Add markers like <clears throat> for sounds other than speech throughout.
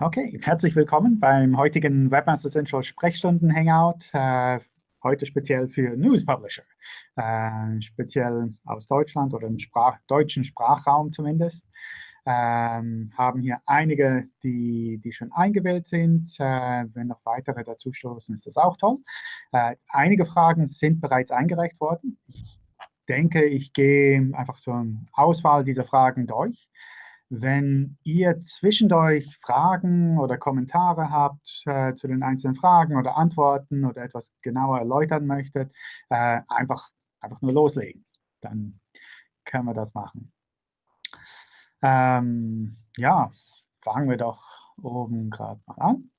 Okay, herzlich willkommen beim heutigen Webmaster Central Sprechstunden Hangout. Äh, heute speziell für News Publisher, äh, speziell aus Deutschland oder im Sprach deutschen Sprachraum zumindest. Ähm, haben hier einige, die, die schon eingewählt sind. Äh, wenn noch weitere dazu stoßen, ist das auch toll. Äh, einige Fragen sind bereits eingereicht worden. Ich denke, ich gehe einfach so eine Auswahl dieser Fragen durch. Wenn ihr zwischendurch Fragen oder Kommentare habt äh, zu den einzelnen Fragen oder Antworten oder etwas genauer erläutern möchtet, äh, einfach, einfach nur loslegen. Dann können wir das machen. Ähm, ja, fangen wir doch oben gerade mal an.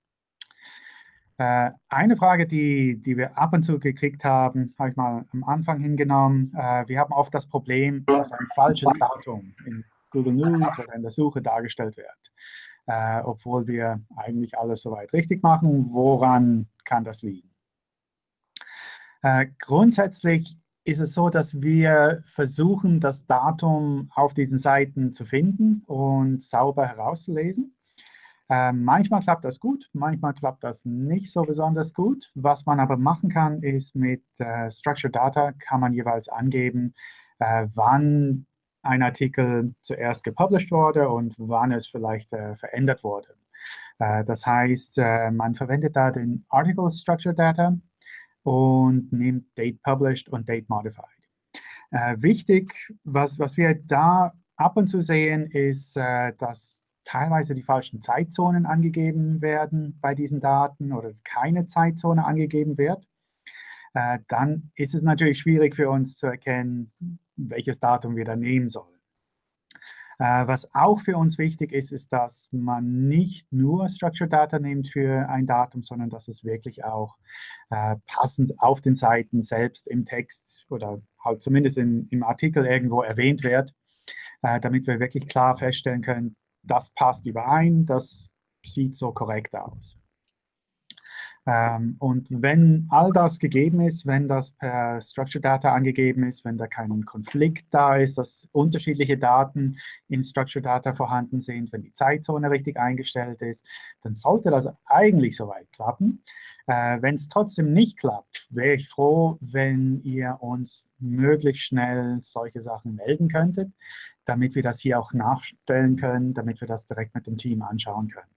Äh, eine Frage, die, die wir ab und zu gekriegt haben, habe ich mal am Anfang hingenommen. Äh, wir haben oft das Problem, dass ein falsches Datum in Google News oder in der Suche dargestellt wird. Äh, obwohl wir eigentlich alles soweit richtig machen. Woran kann das liegen? Äh, grundsätzlich ist es so, dass wir versuchen, das Datum auf diesen Seiten zu finden und sauber herauszulesen. Äh, manchmal klappt das gut, manchmal klappt das nicht so besonders gut. Was man aber machen kann, ist mit äh, Structured Data kann man jeweils angeben, äh, wann ein Artikel zuerst gepublished wurde und wann es vielleicht äh, verändert wurde. Äh, das heißt, äh, man verwendet da den Article Structure Data und nimmt Date Published und Date Modified. Äh, wichtig, was, was wir da ab und zu sehen, ist, äh, dass teilweise die falschen Zeitzonen angegeben werden bei diesen Daten oder keine Zeitzone angegeben wird. Äh, dann ist es natürlich schwierig für uns zu erkennen, welches Datum wir da nehmen sollen. Äh, was auch für uns wichtig ist, ist, dass man nicht nur Structured Data nimmt für ein Datum, sondern dass es wirklich auch äh, passend auf den Seiten selbst im Text oder halt zumindest in, im Artikel irgendwo erwähnt wird, äh, damit wir wirklich klar feststellen können, das passt überein, das sieht so korrekt aus. Ähm, und wenn all das gegeben ist, wenn das per Structured Data angegeben ist, wenn da kein Konflikt da ist, dass unterschiedliche Daten in Structured Data vorhanden sind, wenn die Zeitzone richtig eingestellt ist, dann sollte das eigentlich soweit klappen. Äh, wenn es trotzdem nicht klappt, wäre ich froh, wenn ihr uns möglichst schnell solche Sachen melden könntet, damit wir das hier auch nachstellen können, damit wir das direkt mit dem Team anschauen können.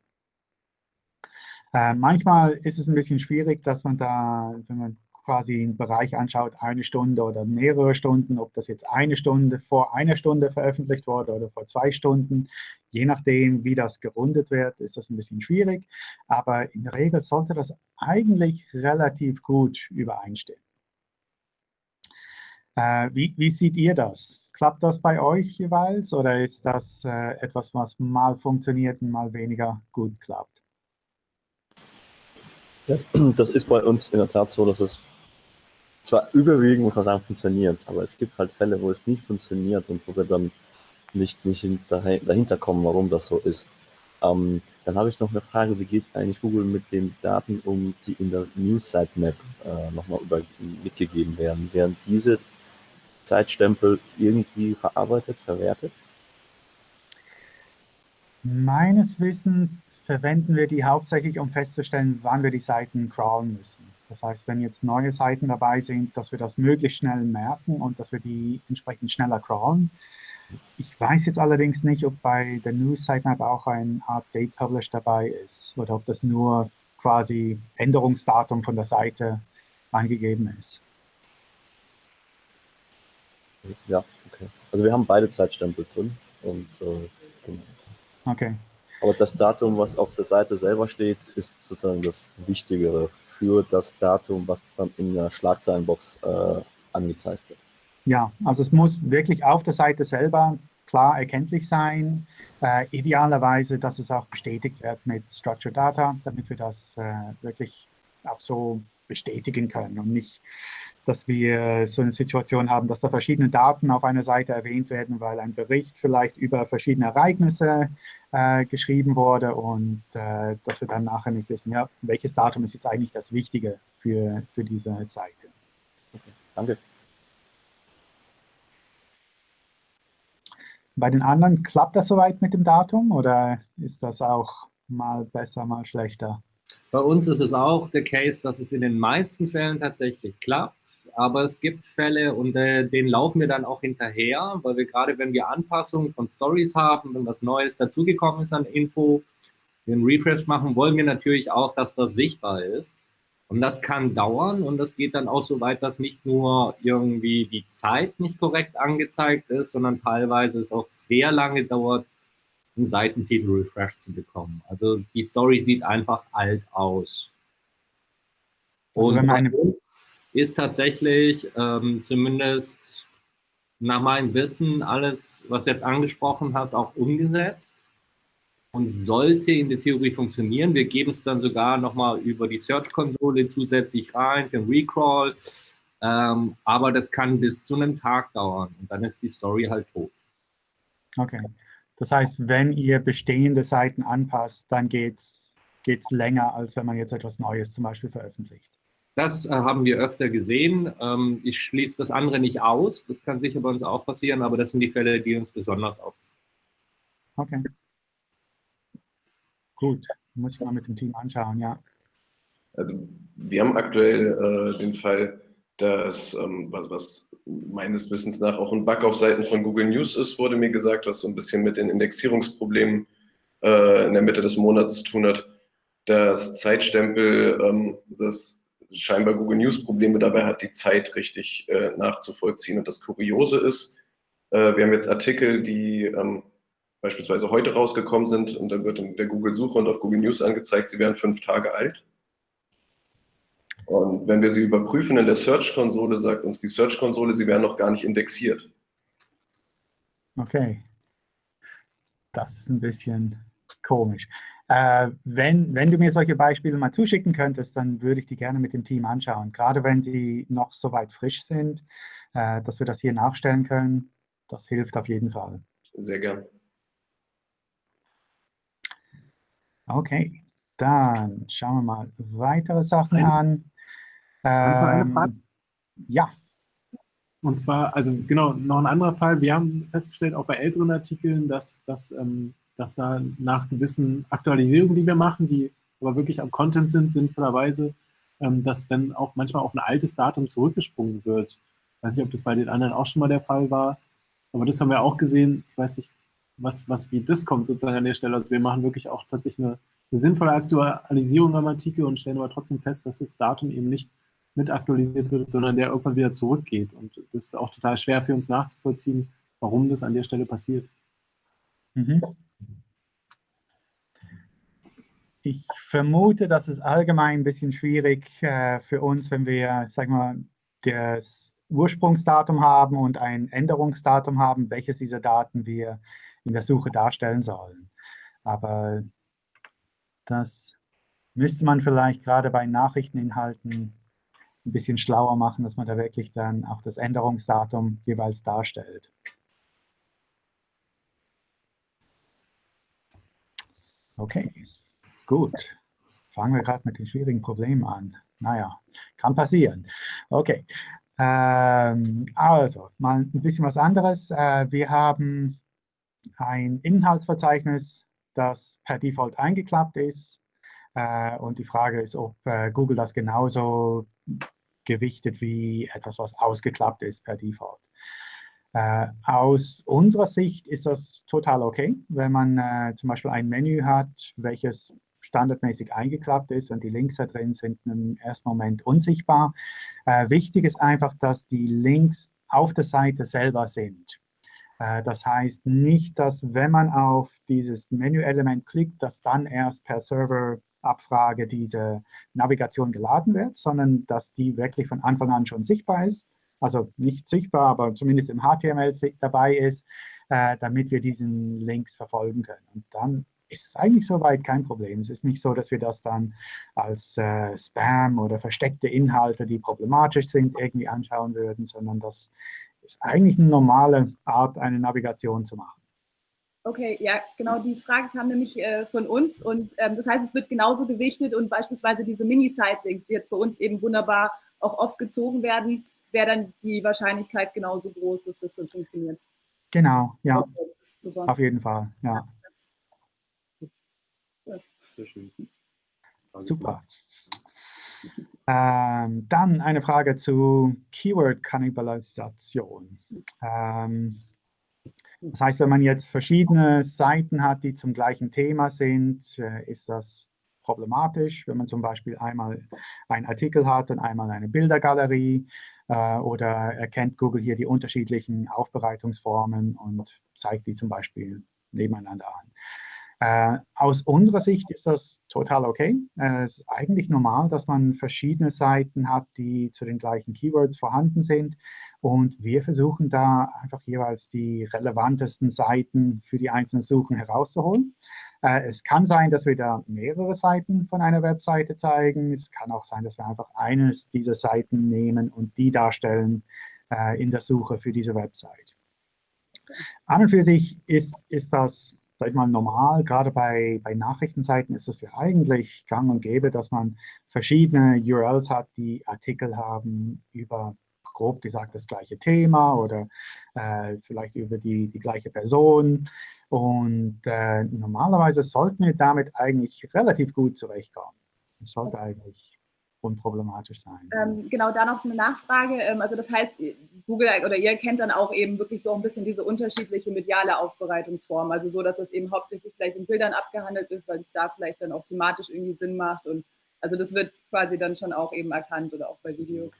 Äh, manchmal ist es ein bisschen schwierig, dass man da, wenn man quasi einen Bereich anschaut, eine Stunde oder mehrere Stunden, ob das jetzt eine Stunde vor einer Stunde veröffentlicht wurde oder vor zwei Stunden. Je nachdem, wie das gerundet wird, ist das ein bisschen schwierig. Aber in der Regel sollte das eigentlich relativ gut übereinstimmen. Äh, wie, wie seht ihr das? Klappt das bei euch jeweils oder ist das äh, etwas, was mal funktioniert und mal weniger gut klappt? Das ist bei uns in der Tat so, dass es zwar überwiegend, muss man sagen, funktioniert, aber es gibt halt Fälle, wo es nicht funktioniert und wo wir dann nicht, nicht dahinter kommen, warum das so ist. Ähm, dann habe ich noch eine Frage, wie geht eigentlich Google mit den Daten um, die in der News Sitemap äh, nochmal mitgegeben werden? Werden diese Zeitstempel irgendwie verarbeitet, verwertet? Meines Wissens verwenden wir die hauptsächlich, um festzustellen, wann wir die Seiten crawlen müssen. Das heißt, wenn jetzt neue Seiten dabei sind, dass wir das möglichst schnell merken und dass wir die entsprechend schneller crawlen. Ich weiß jetzt allerdings nicht, ob bei der News Sitemap auch ein Art Date Publish dabei ist oder ob das nur quasi Änderungsdatum von der Seite angegeben ist. Ja, okay. Also wir haben beide Zeitstempel drin und äh, genau. Okay. Aber das Datum, was auf der Seite selber steht, ist sozusagen das Wichtigere für das Datum, was dann in der Schlagzeilenbox äh, angezeigt wird. Ja, also es muss wirklich auf der Seite selber klar erkenntlich sein. Äh, idealerweise, dass es auch bestätigt wird mit Structured Data, damit wir das äh, wirklich auch so bestätigen können und nicht dass wir so eine Situation haben, dass da verschiedene Daten auf einer Seite erwähnt werden, weil ein Bericht vielleicht über verschiedene Ereignisse äh, geschrieben wurde und äh, dass wir dann nachher nicht wissen, ja, welches Datum ist jetzt eigentlich das Wichtige für, für diese Seite. Okay, danke. Bei den anderen klappt das soweit mit dem Datum oder ist das auch mal besser, mal schlechter? Bei uns ist es auch der Case, dass es in den meisten Fällen tatsächlich klappt. Aber es gibt Fälle und äh, denen laufen wir dann auch hinterher, weil wir gerade, wenn wir Anpassungen von Stories haben, wenn was Neues dazugekommen ist an Info, den Refresh machen, wollen wir natürlich auch, dass das sichtbar ist. Und das kann dauern und das geht dann auch so weit, dass nicht nur irgendwie die Zeit nicht korrekt angezeigt ist, sondern teilweise es auch sehr lange dauert, einen Seitentitel refresh zu bekommen. Also die Story sieht einfach alt aus. Also und meine... ist tatsächlich ähm, zumindest nach meinem Wissen alles, was jetzt angesprochen hast, auch umgesetzt und sollte in der Theorie funktionieren. Wir geben es dann sogar nochmal über die Search-Konsole zusätzlich rein, den Recrawl. Ähm, aber das kann bis zu einem Tag dauern und dann ist die Story halt tot. Okay. Das heißt, wenn ihr bestehende Seiten anpasst, dann geht es länger, als wenn man jetzt etwas Neues zum Beispiel veröffentlicht. Das äh, haben wir öfter gesehen. Ähm, ich schließe das andere nicht aus. Das kann sicher bei uns auch passieren, aber das sind die Fälle, die uns besonders auffallen. Okay. Gut, muss ich mal mit dem Team anschauen, ja. Also wir haben aktuell äh, den Fall, dass, ähm, was, was, meines Wissens nach auch ein Bug auf Seiten von Google News ist, wurde mir gesagt, was so ein bisschen mit den Indexierungsproblemen äh, in der Mitte des Monats zu tun hat. Das Zeitstempel, ähm, das scheinbar Google News Probleme dabei hat, die Zeit richtig äh, nachzuvollziehen. Und das Kuriose ist, äh, wir haben jetzt Artikel, die ähm, beispielsweise heute rausgekommen sind und dann wird in der Google-Suche und auf Google News angezeigt, sie wären fünf Tage alt. Und wenn wir sie überprüfen in der Search-Konsole, sagt uns die Search-Konsole, sie wären noch gar nicht indexiert. Okay. Das ist ein bisschen komisch. Äh, wenn, wenn du mir solche Beispiele mal zuschicken könntest, dann würde ich die gerne mit dem Team anschauen. Gerade wenn sie noch so weit frisch sind, äh, dass wir das hier nachstellen können, das hilft auf jeden Fall. Sehr gern. Okay, dann schauen wir mal weitere Sachen an. Ähm, ja. Und zwar, also genau, noch ein anderer Fall. Wir haben festgestellt, auch bei älteren Artikeln, dass, dass, ähm, dass da nach gewissen Aktualisierungen, die wir machen, die aber wirklich am Content sind, sinnvollerweise, ähm, dass dann auch manchmal auf ein altes Datum zurückgesprungen wird. Ich weiß nicht, ob das bei den anderen auch schon mal der Fall war, aber das haben wir auch gesehen. Ich weiß nicht, was, was wie das kommt sozusagen an der Stelle. Also wir machen wirklich auch tatsächlich eine, eine sinnvolle Aktualisierung am Artikel und stellen aber trotzdem fest, dass das Datum eben nicht mit aktualisiert wird, sondern der irgendwann wieder zurückgeht. Und das ist auch total schwer für uns nachzuvollziehen, warum das an der Stelle passiert. Mhm. Ich vermute, dass es allgemein ein bisschen schwierig äh, für uns, wenn wir, sag mal, das Ursprungsdatum haben und ein Änderungsdatum haben, welches dieser Daten wir in der Suche darstellen sollen. Aber das müsste man vielleicht gerade bei Nachrichteninhalten ein bisschen schlauer machen, dass man da wirklich dann auch das Änderungsdatum jeweils darstellt. Okay, gut. Fangen wir gerade mit den schwierigen Problemen an. Naja, kann passieren. Okay, ähm, also mal ein bisschen was anderes. Äh, wir haben ein Inhaltsverzeichnis, das per Default eingeklappt ist. Äh, und die Frage ist, ob äh, Google das genauso gewichtet wie etwas, was ausgeklappt ist per Default. Äh, aus unserer Sicht ist das total okay, wenn man äh, zum Beispiel ein Menü hat, welches standardmäßig eingeklappt ist und die Links da drin sind im ersten Moment unsichtbar. Äh, wichtig ist einfach, dass die Links auf der Seite selber sind. Äh, das heißt nicht, dass wenn man auf dieses Menüelement klickt, dass dann erst per Serverabfrage diese Navigation geladen wird, sondern dass die wirklich von Anfang an schon sichtbar ist. Also nicht sichtbar, aber zumindest im HTML dabei ist, äh, damit wir diesen Links verfolgen können. Und dann ist es eigentlich soweit kein Problem. Es ist nicht so, dass wir das dann als äh, Spam oder versteckte Inhalte, die problematisch sind, irgendwie anschauen würden, sondern das ist eigentlich eine normale Art, eine Navigation zu machen. Okay, ja, genau, die Frage kam nämlich äh, von uns und ähm, das heißt, es wird genauso gewichtet und beispielsweise diese Mini-Sightlinks, die jetzt bei uns eben wunderbar auch oft gezogen werden, wäre dann die Wahrscheinlichkeit genauso groß, dass das funktioniert. Genau, ja, okay, auf jeden Fall, ja. Super. Ähm, dann eine Frage zu Keyword-Kannibalisation. Ähm, das heißt, wenn man jetzt verschiedene Seiten hat, die zum gleichen Thema sind, äh, ist das problematisch, wenn man zum Beispiel einmal einen Artikel hat und einmal eine Bildergalerie äh, oder erkennt Google hier die unterschiedlichen Aufbereitungsformen und zeigt die zum Beispiel nebeneinander an. Äh, aus unserer Sicht ist das total okay. Äh, es ist eigentlich normal, dass man verschiedene Seiten hat, die zu den gleichen Keywords vorhanden sind. Und wir versuchen da einfach jeweils die relevantesten Seiten für die einzelnen Suchen herauszuholen. Äh, es kann sein, dass wir da mehrere Seiten von einer Webseite zeigen. Es kann auch sein, dass wir einfach eines dieser Seiten nehmen und die darstellen äh, in der Suche für diese Website. An und für sich ist, ist das sag ich mal, normal. Gerade bei, bei Nachrichtenseiten ist es ja eigentlich gang und gäbe, dass man verschiedene URLs hat, die Artikel haben über grob gesagt das gleiche Thema oder äh, vielleicht über die, die gleiche Person. Und äh, normalerweise sollten wir damit eigentlich relativ gut zurechtkommen. Das sollte eigentlich unproblematisch sein. Ähm, genau, da noch eine Nachfrage. Ähm, also das heißt, Google oder ihr kennt dann auch eben wirklich so ein bisschen diese unterschiedliche mediale Aufbereitungsform. Also so, dass es eben hauptsächlich vielleicht in Bildern abgehandelt ist, weil es da vielleicht dann auch thematisch irgendwie Sinn macht. Und also das wird quasi dann schon auch eben erkannt oder auch bei Videos.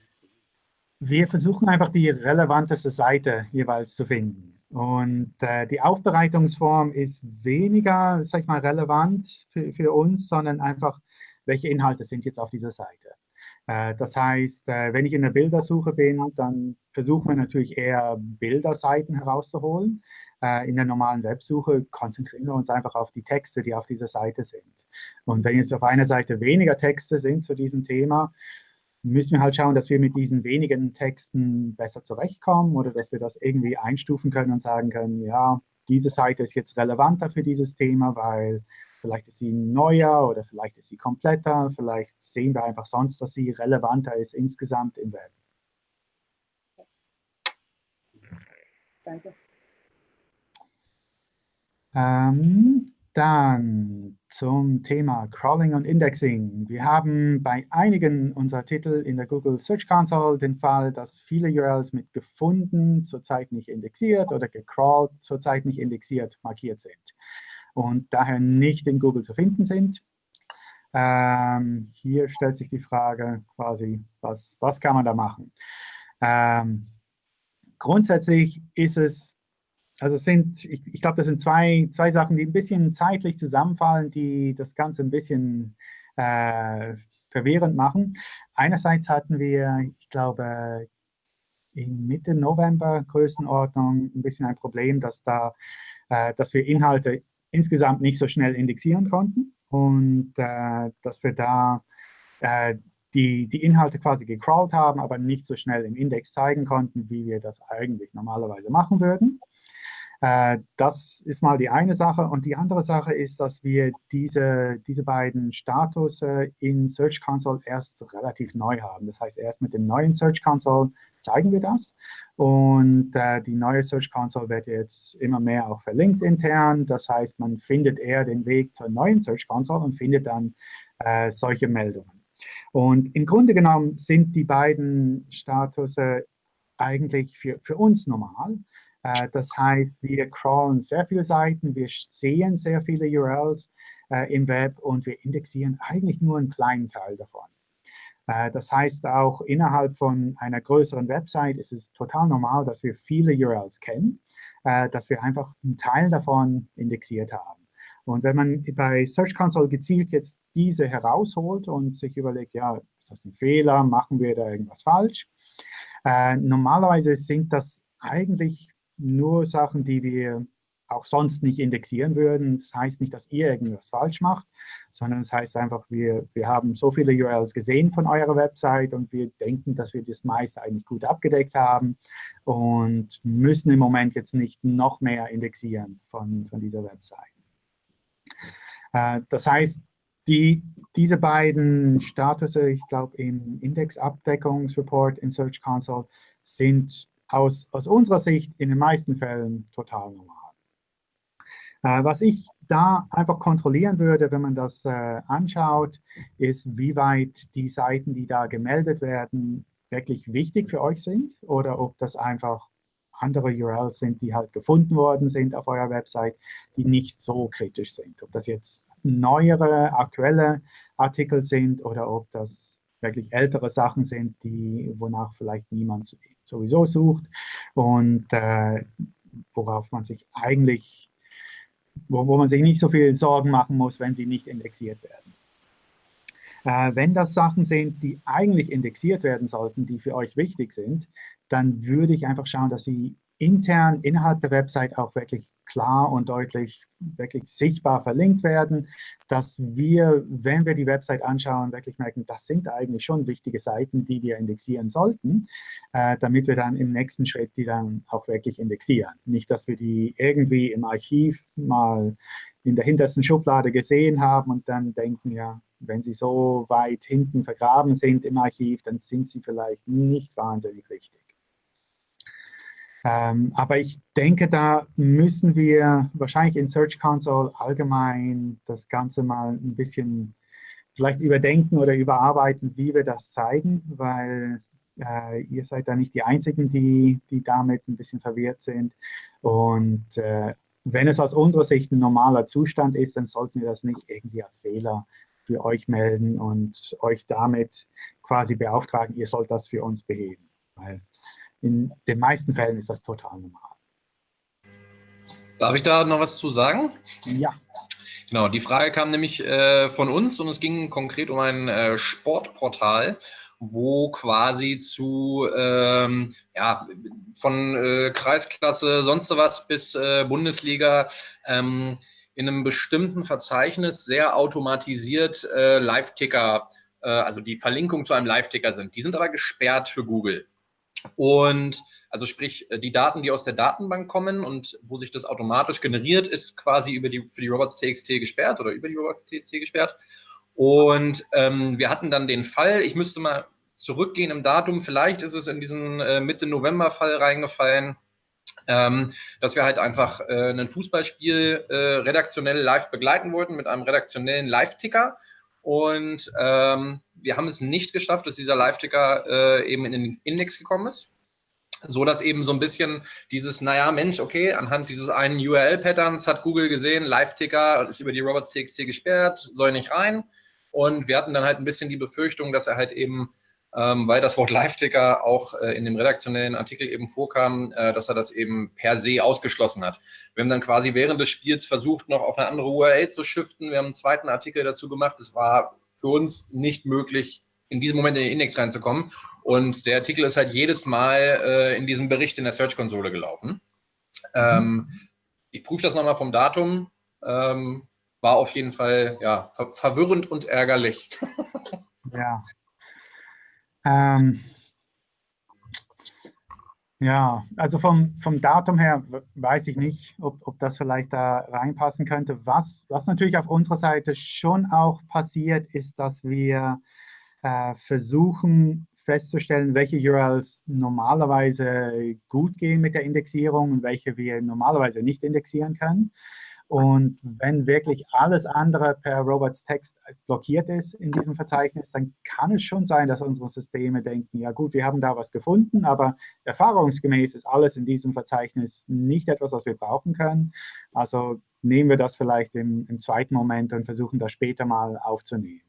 Wir versuchen einfach die relevanteste Seite jeweils zu finden. Und äh, die Aufbereitungsform ist weniger, sag ich mal, relevant für, für uns, sondern einfach, welche Inhalte sind jetzt auf dieser Seite. Äh, das heißt, äh, wenn ich in der Bildersuche bin, dann versuchen wir natürlich eher Bilderseiten herauszuholen. Äh, in der normalen Websuche konzentrieren wir uns einfach auf die Texte, die auf dieser Seite sind. Und wenn jetzt auf einer Seite weniger Texte sind zu diesem Thema, müssen wir halt schauen, dass wir mit diesen wenigen Texten besser zurechtkommen oder dass wir das irgendwie einstufen können und sagen können, ja, diese Seite ist jetzt relevanter für dieses Thema, weil vielleicht ist sie neuer oder vielleicht ist sie kompletter, vielleicht sehen wir einfach sonst, dass sie relevanter ist insgesamt im Web. Danke. Ähm, dann zum Thema Crawling und Indexing. Wir haben bei einigen unserer Titel in der Google Search Console den Fall, dass viele URLs mit gefunden zurzeit nicht indexiert oder gecrawlt zurzeit nicht indexiert markiert sind und daher nicht in Google zu finden sind. Ähm, hier stellt sich die Frage quasi, was, was kann man da machen? Ähm, grundsätzlich ist es also sind, ich, ich glaube, das sind zwei, zwei Sachen, die ein bisschen zeitlich zusammenfallen, die das Ganze ein bisschen äh, verwirrend machen. Einerseits hatten wir, ich glaube, in Mitte November Größenordnung ein bisschen ein Problem, dass, da, äh, dass wir Inhalte insgesamt nicht so schnell indexieren konnten und äh, dass wir da äh, die, die Inhalte quasi gecrawlt haben, aber nicht so schnell im Index zeigen konnten, wie wir das eigentlich normalerweise machen würden. Äh, das ist mal die eine Sache. Und die andere Sache ist, dass wir diese, diese beiden Status in Search Console erst relativ neu haben. Das heißt, erst mit dem neuen Search Console zeigen wir das. Und äh, die neue Search Console wird jetzt immer mehr auch verlinkt intern. Das heißt, man findet eher den Weg zur neuen Search Console und findet dann äh, solche Meldungen. Und im Grunde genommen sind die beiden Status eigentlich für, für uns normal. Äh, das heißt, wir crawlen sehr viele Seiten, wir sehen sehr viele URLs äh, im Web und wir indexieren eigentlich nur einen kleinen Teil davon. Äh, das heißt, auch innerhalb von einer größeren Website ist es total normal, dass wir viele URLs kennen, dass wir einfach einen Teil davon indexiert haben. Und wenn man bei Search Console gezielt jetzt diese herausholt und sich überlegt, ja, ist das ein Fehler, machen wir da irgendwas falsch? Normalerweise sind das eigentlich nur Sachen, die wir auch sonst nicht indexieren würden. Das heißt nicht, dass ihr irgendwas falsch macht, sondern es das heißt einfach, wir, wir haben so viele URLs gesehen von eurer Website und wir denken, dass wir das meiste eigentlich gut abgedeckt haben und müssen im Moment jetzt nicht noch mehr indexieren von, von dieser Website. Äh, das heißt, die, diese beiden Status, ich glaube im Indexabdeckungsreport in Search Console, sind aus, aus unserer Sicht in den meisten Fällen total normal. Äh, was ich da einfach kontrollieren würde, wenn man das äh, anschaut, ist, wie weit die Seiten, die da gemeldet werden, wirklich wichtig für euch sind oder ob das einfach andere URLs sind, die halt gefunden worden sind auf eurer Website, die nicht so kritisch sind. Ob das jetzt neuere, aktuelle Artikel sind oder ob das wirklich ältere Sachen sind, die, wonach vielleicht niemand sowieso sucht und äh, worauf man sich eigentlich, wo, wo man sich nicht so viel Sorgen machen muss, wenn sie nicht indexiert werden. Äh, wenn das Sachen sind, die eigentlich indexiert werden sollten, die für euch wichtig sind, dann würde ich einfach schauen, dass sie intern innerhalb der Website auch wirklich klar und deutlich wirklich sichtbar verlinkt werden, dass wir, wenn wir die Website anschauen, wirklich merken, das sind eigentlich schon wichtige Seiten, die wir indexieren sollten, äh, damit wir dann im nächsten Schritt die dann auch wirklich indexieren. Nicht, dass wir die irgendwie im Archiv mal in der hintersten Schublade gesehen haben und dann denken, ja, wenn sie so weit hinten vergraben sind im Archiv, dann sind sie vielleicht nicht wahnsinnig wichtig. Ähm, aber ich denke, da müssen wir wahrscheinlich in Search Console allgemein das Ganze mal ein bisschen vielleicht überdenken oder überarbeiten, wie wir das zeigen, weil äh, ihr seid da nicht die Einzigen, die, die damit ein bisschen verwirrt sind. Und äh, wenn es aus unserer Sicht ein normaler Zustand ist, dann sollten wir das nicht irgendwie als Fehler für euch melden und euch damit quasi beauftragen, ihr sollt das für uns beheben. Weil in den meisten Fällen ist das total normal. Darf ich da noch was zu sagen? Ja. Genau, die Frage kam nämlich äh, von uns und es ging konkret um ein äh, Sportportal, wo quasi zu, ähm, ja, von äh, Kreisklasse, sonst was bis äh, Bundesliga ähm, in einem bestimmten Verzeichnis sehr automatisiert äh, Live-Ticker, äh, also die Verlinkung zu einem Live-Ticker sind. Die sind aber gesperrt für Google. Und also sprich, äh, die Daten, die aus der Datenbank kommen und wo sich das automatisch generiert, ist quasi über die, für die Robots.txt gesperrt oder über die Robots.txt gesperrt. Und ähm, wir hatten dann den Fall, ich müsste mal zurückgehen im Datum, vielleicht ist es in diesen äh, Mitte-November-Fall reingefallen, ähm, dass wir halt einfach äh, ein Fußballspiel äh, redaktionell live begleiten wollten mit einem redaktionellen Live-Ticker und ähm, wir haben es nicht geschafft, dass dieser Live-Ticker äh, eben in den Index gekommen ist. So dass eben so ein bisschen dieses, naja, Mensch, okay, anhand dieses einen URL-Patterns hat Google gesehen, Live-Ticker ist über die Robots.txt gesperrt, soll nicht rein. Und wir hatten dann halt ein bisschen die Befürchtung, dass er halt eben weil das Wort Live-Ticker auch äh, in dem redaktionellen Artikel eben vorkam, äh, dass er das eben per se ausgeschlossen hat. Wir haben dann quasi während des Spiels versucht, noch auf eine andere URL zu shiften. Wir haben einen zweiten Artikel dazu gemacht. Es war für uns nicht möglich, in diesem Moment in den Index reinzukommen. Und der Artikel ist halt jedes Mal äh, in diesem Bericht in der Search-Konsole gelaufen. Ähm, ich prüfe das nochmal vom Datum. Ähm, war auf jeden Fall ja, ver verwirrend und ärgerlich. ja, ähm, ja, also vom, vom Datum her weiß ich nicht, ob, ob das vielleicht da reinpassen könnte. Was, was natürlich auf unserer Seite schon auch passiert, ist, dass wir äh, versuchen festzustellen, welche URLs normalerweise gut gehen mit der Indexierung und welche wir normalerweise nicht indexieren können. Und wenn wirklich alles andere per Robots Text blockiert ist in diesem Verzeichnis, dann kann es schon sein, dass unsere Systeme denken, ja gut, wir haben da was gefunden, aber erfahrungsgemäß ist alles in diesem Verzeichnis nicht etwas, was wir brauchen können. Also nehmen wir das vielleicht im, im zweiten Moment und versuchen das später mal aufzunehmen.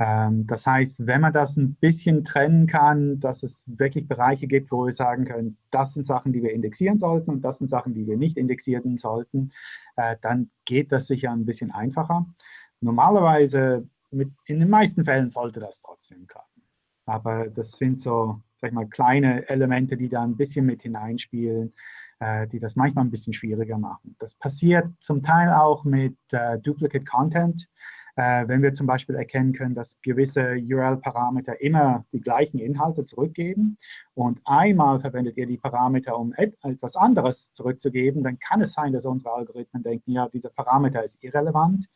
Ähm, das heißt, wenn man das ein bisschen trennen kann, dass es wirklich Bereiche gibt, wo wir sagen können, das sind Sachen, die wir indexieren sollten und das sind Sachen, die wir nicht indexieren sollten, äh, dann geht das sicher ein bisschen einfacher. Normalerweise, mit, in den meisten Fällen sollte das trotzdem klappen. Aber das sind so, sag ich mal, kleine Elemente, die da ein bisschen mit hineinspielen, äh, die das manchmal ein bisschen schwieriger machen. Das passiert zum Teil auch mit äh, Duplicate Content. Äh, wenn wir zum Beispiel erkennen können, dass gewisse URL-Parameter immer die gleichen Inhalte zurückgeben und einmal verwendet ihr die Parameter, um etwas anderes zurückzugeben, dann kann es sein, dass unsere Algorithmen denken, ja, dieser Parameter ist irrelevant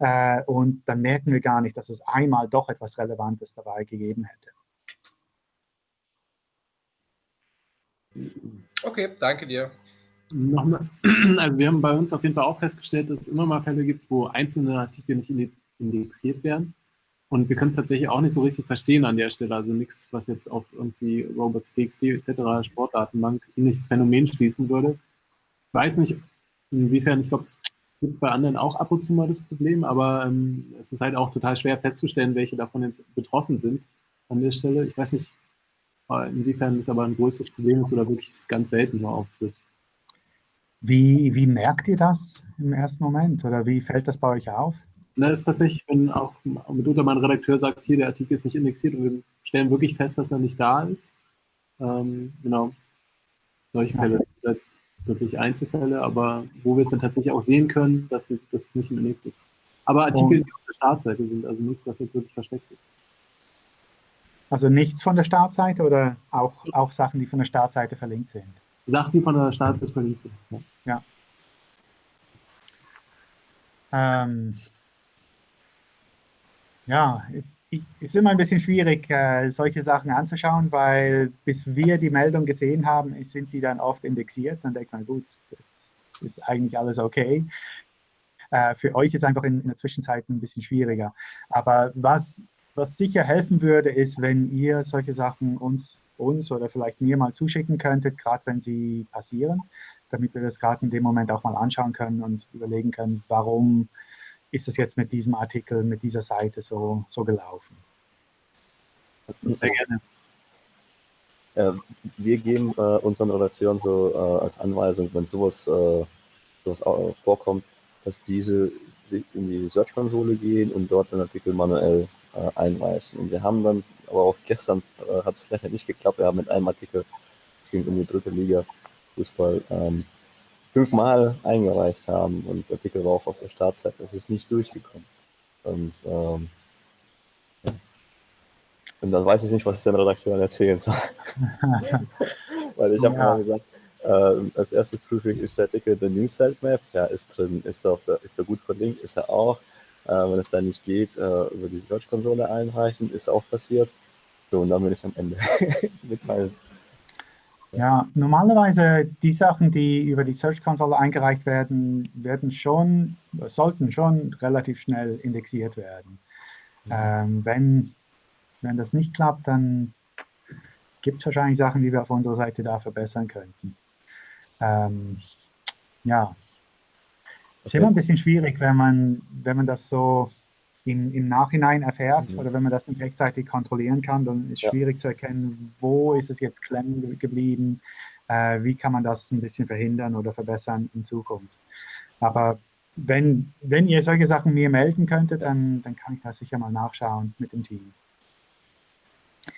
äh, und dann merken wir gar nicht, dass es einmal doch etwas Relevantes dabei gegeben hätte. Okay, danke dir. Nochmal, <clears throat> also wir haben bei uns auf jeden Fall auch festgestellt, dass es immer mal Fälle gibt, wo einzelne Artikel nicht indexiert werden. Und wir können es tatsächlich auch nicht so richtig verstehen an der Stelle. Also nichts, was jetzt auf irgendwie Robots.txt etc. Sportdatenbank ähnliches Phänomen schließen würde. Ich weiß nicht, inwiefern, ich glaube, es gibt bei anderen auch ab und zu mal das Problem, aber ähm, es ist halt auch total schwer festzustellen, welche davon jetzt betroffen sind an der Stelle. Ich weiß nicht, inwiefern es aber ein größeres Problem ist oder wirklich ganz selten nur auftritt. Wie, wie merkt ihr das im ersten Moment oder wie fällt das bei euch auf? Das ist tatsächlich, wenn auch mitunter mein Redakteur sagt, hier, der Artikel ist nicht indexiert und wir stellen wirklich fest, dass er nicht da ist. Ähm, genau. Solche Fälle sind halt tatsächlich Einzelfälle, aber wo wir es dann tatsächlich auch sehen können, dass, dass es nicht im Index ist. Aber Artikel, und, die auf der Startseite sind, also nichts, was jetzt wirklich versteckt ist. Also nichts von der Startseite oder auch, auch Sachen, die von der Startseite verlinkt sind? Sachen, die von der Startseite verlinkt sind. Ja. ja. Ähm, ja, ist, ist immer ein bisschen schwierig, äh, solche Sachen anzuschauen, weil bis wir die Meldung gesehen haben, sind die dann oft indexiert. Dann denkt man, gut, das ist eigentlich alles okay. Äh, für euch ist einfach in, in der Zwischenzeit ein bisschen schwieriger. Aber was was sicher helfen würde, ist, wenn ihr solche Sachen uns, uns oder vielleicht mir mal zuschicken könntet, gerade wenn sie passieren, damit wir das gerade in dem Moment auch mal anschauen können und überlegen können, warum ist es jetzt mit diesem Artikel, mit dieser Seite so, so gelaufen. Sehr gerne. Äh, wir geben äh, unseren Redakteuren so äh, als Anweisung, wenn sowas, äh, sowas vorkommt, dass diese in die Search-Konsole gehen und dort den Artikel manuell äh, einreichen. Und wir haben dann, aber auch gestern äh, hat es leider nicht geklappt, wir haben mit einem Artikel, es ging um die dritte Liga Fußball, ähm, fünfmal eingereicht haben und der Artikel war auch auf der Startseite, es ist nicht durchgekommen. Und, ähm, ja. und dann weiß ich nicht, was ich den Redakteuren erzählen soll. <laughs> Weil ich habe ja. mal gesagt, äh, als erstes Prüfung ist der Artikel der News Sitemap, ja, ist drin, ist er, auf der, ist er gut verlinkt, ist er auch. Äh, wenn es dann nicht geht, äh, über die Search-Konsole einreichen, ist auch passiert. So, und dann bin ich am Ende <laughs> mitteilen. Ja, normalerweise die Sachen, die über die Search-Konsole eingereicht werden, werden schon, sollten schon relativ schnell indexiert werden. Mhm. Ähm, wenn, wenn das nicht klappt, dann gibt es wahrscheinlich Sachen, die wir auf unserer Seite da verbessern könnten. Ähm, ja, ist immer ein bisschen schwierig, wenn man, wenn man das so im, im Nachhinein erfährt mhm. oder wenn man das nicht rechtzeitig kontrollieren kann, dann ist es ja. schwierig zu erkennen, wo ist es jetzt klemmen geblieben, äh, wie kann man das ein bisschen verhindern oder verbessern in Zukunft. Aber wenn, wenn ihr solche Sachen mir melden könntet, dann, dann kann ich das sicher mal nachschauen mit dem Team.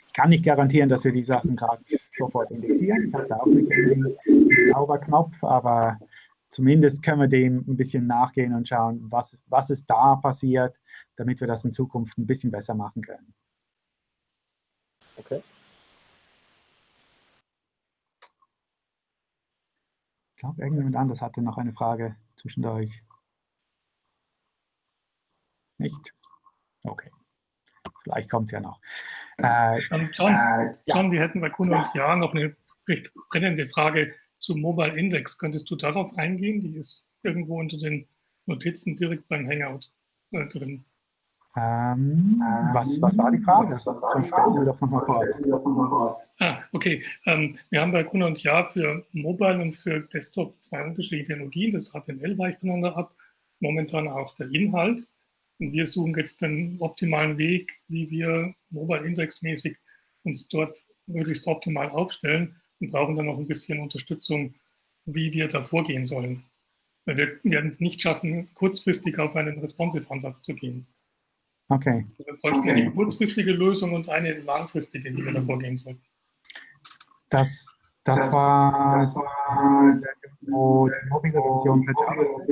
Ich kann nicht garantieren, dass wir die Sachen gerade sofort indexieren. Ich habe da auch nicht einen Zauberknopf, aber zumindest können wir dem ein bisschen nachgehen und schauen, was, was ist da passiert, damit wir das in Zukunft ein bisschen besser machen können. Okay. Ich glaube, irgendjemand anders hatte noch eine Frage zwischendurch. Nicht? Okay. Vielleicht kommt es ja noch. Äh, John, äh, John ja. wir hätten bei Kuno und Jahr noch eine recht brennende Frage zum Mobile Index. Könntest du darauf eingehen? Die ist irgendwo unter den Notizen direkt beim Hangout äh, drin. Ähm, was, was war die Frage? Dann stellen wir doch nochmal kurz. Ah, okay. Ähm, wir haben bei Gruner und Jahr für Mobile und für Desktop zwei unterschiedliche Technologien. Das HTML weicht voneinander ab, momentan auch der Inhalt. Und wir suchen jetzt den optimalen Weg, wie wir Mobile Index mäßig uns dort möglichst optimal aufstellen und brauchen dann noch ein bisschen Unterstützung, wie wir da vorgehen sollen. Weil wir werden es nicht schaffen, kurzfristig auf einen Responsive-Ansatz zu gehen. Okay. Wir bräuchten eine kurzfristige Lösung und eine langfristige, wie wir da vorgehen sollen. Das, das, das war, das war wo die mobile Version mit JavaScript.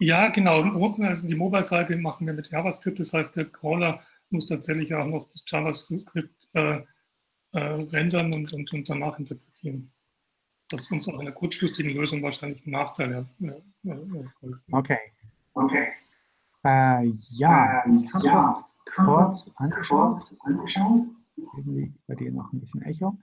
Ja, genau. Also die Mobile-Seite machen wir mit JavaScript. Das heißt, der Crawler muss tatsächlich auch noch das JavaScript äh, äh, rendern und, und, und danach interpretieren. Das ist uns auch in der kurzfristigen Lösung wahrscheinlich ein Nachteil. Ja, okay. Okay. Äh, ja, äh, ich habe ja, das kurz angeschaut. angeschaut. Irgendwie bei dir noch ein bisschen Echo.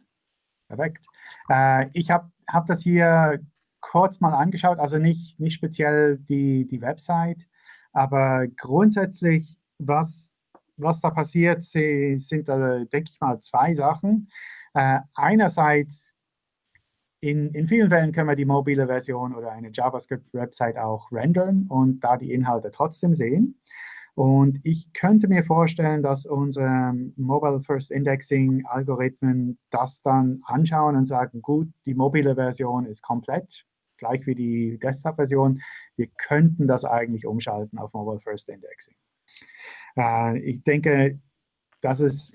Perfekt. Äh, ich habe hab das hier kurz mal angeschaut, also nicht, nicht speziell die, die Website, aber grundsätzlich, was, was da passiert, sind, da, denke ich mal, zwei Sachen. Äh, einerseits, in, in vielen Fällen können wir die mobile Version oder eine JavaScript-Website auch rendern und da die Inhalte trotzdem sehen. Und ich könnte mir vorstellen, dass unsere Mobile First Indexing Algorithmen das dann anschauen und sagen, gut, die mobile Version ist komplett, gleich wie die Desktop-Version. Wir könnten das eigentlich umschalten auf Mobile First Indexing. Äh, ich denke, das ist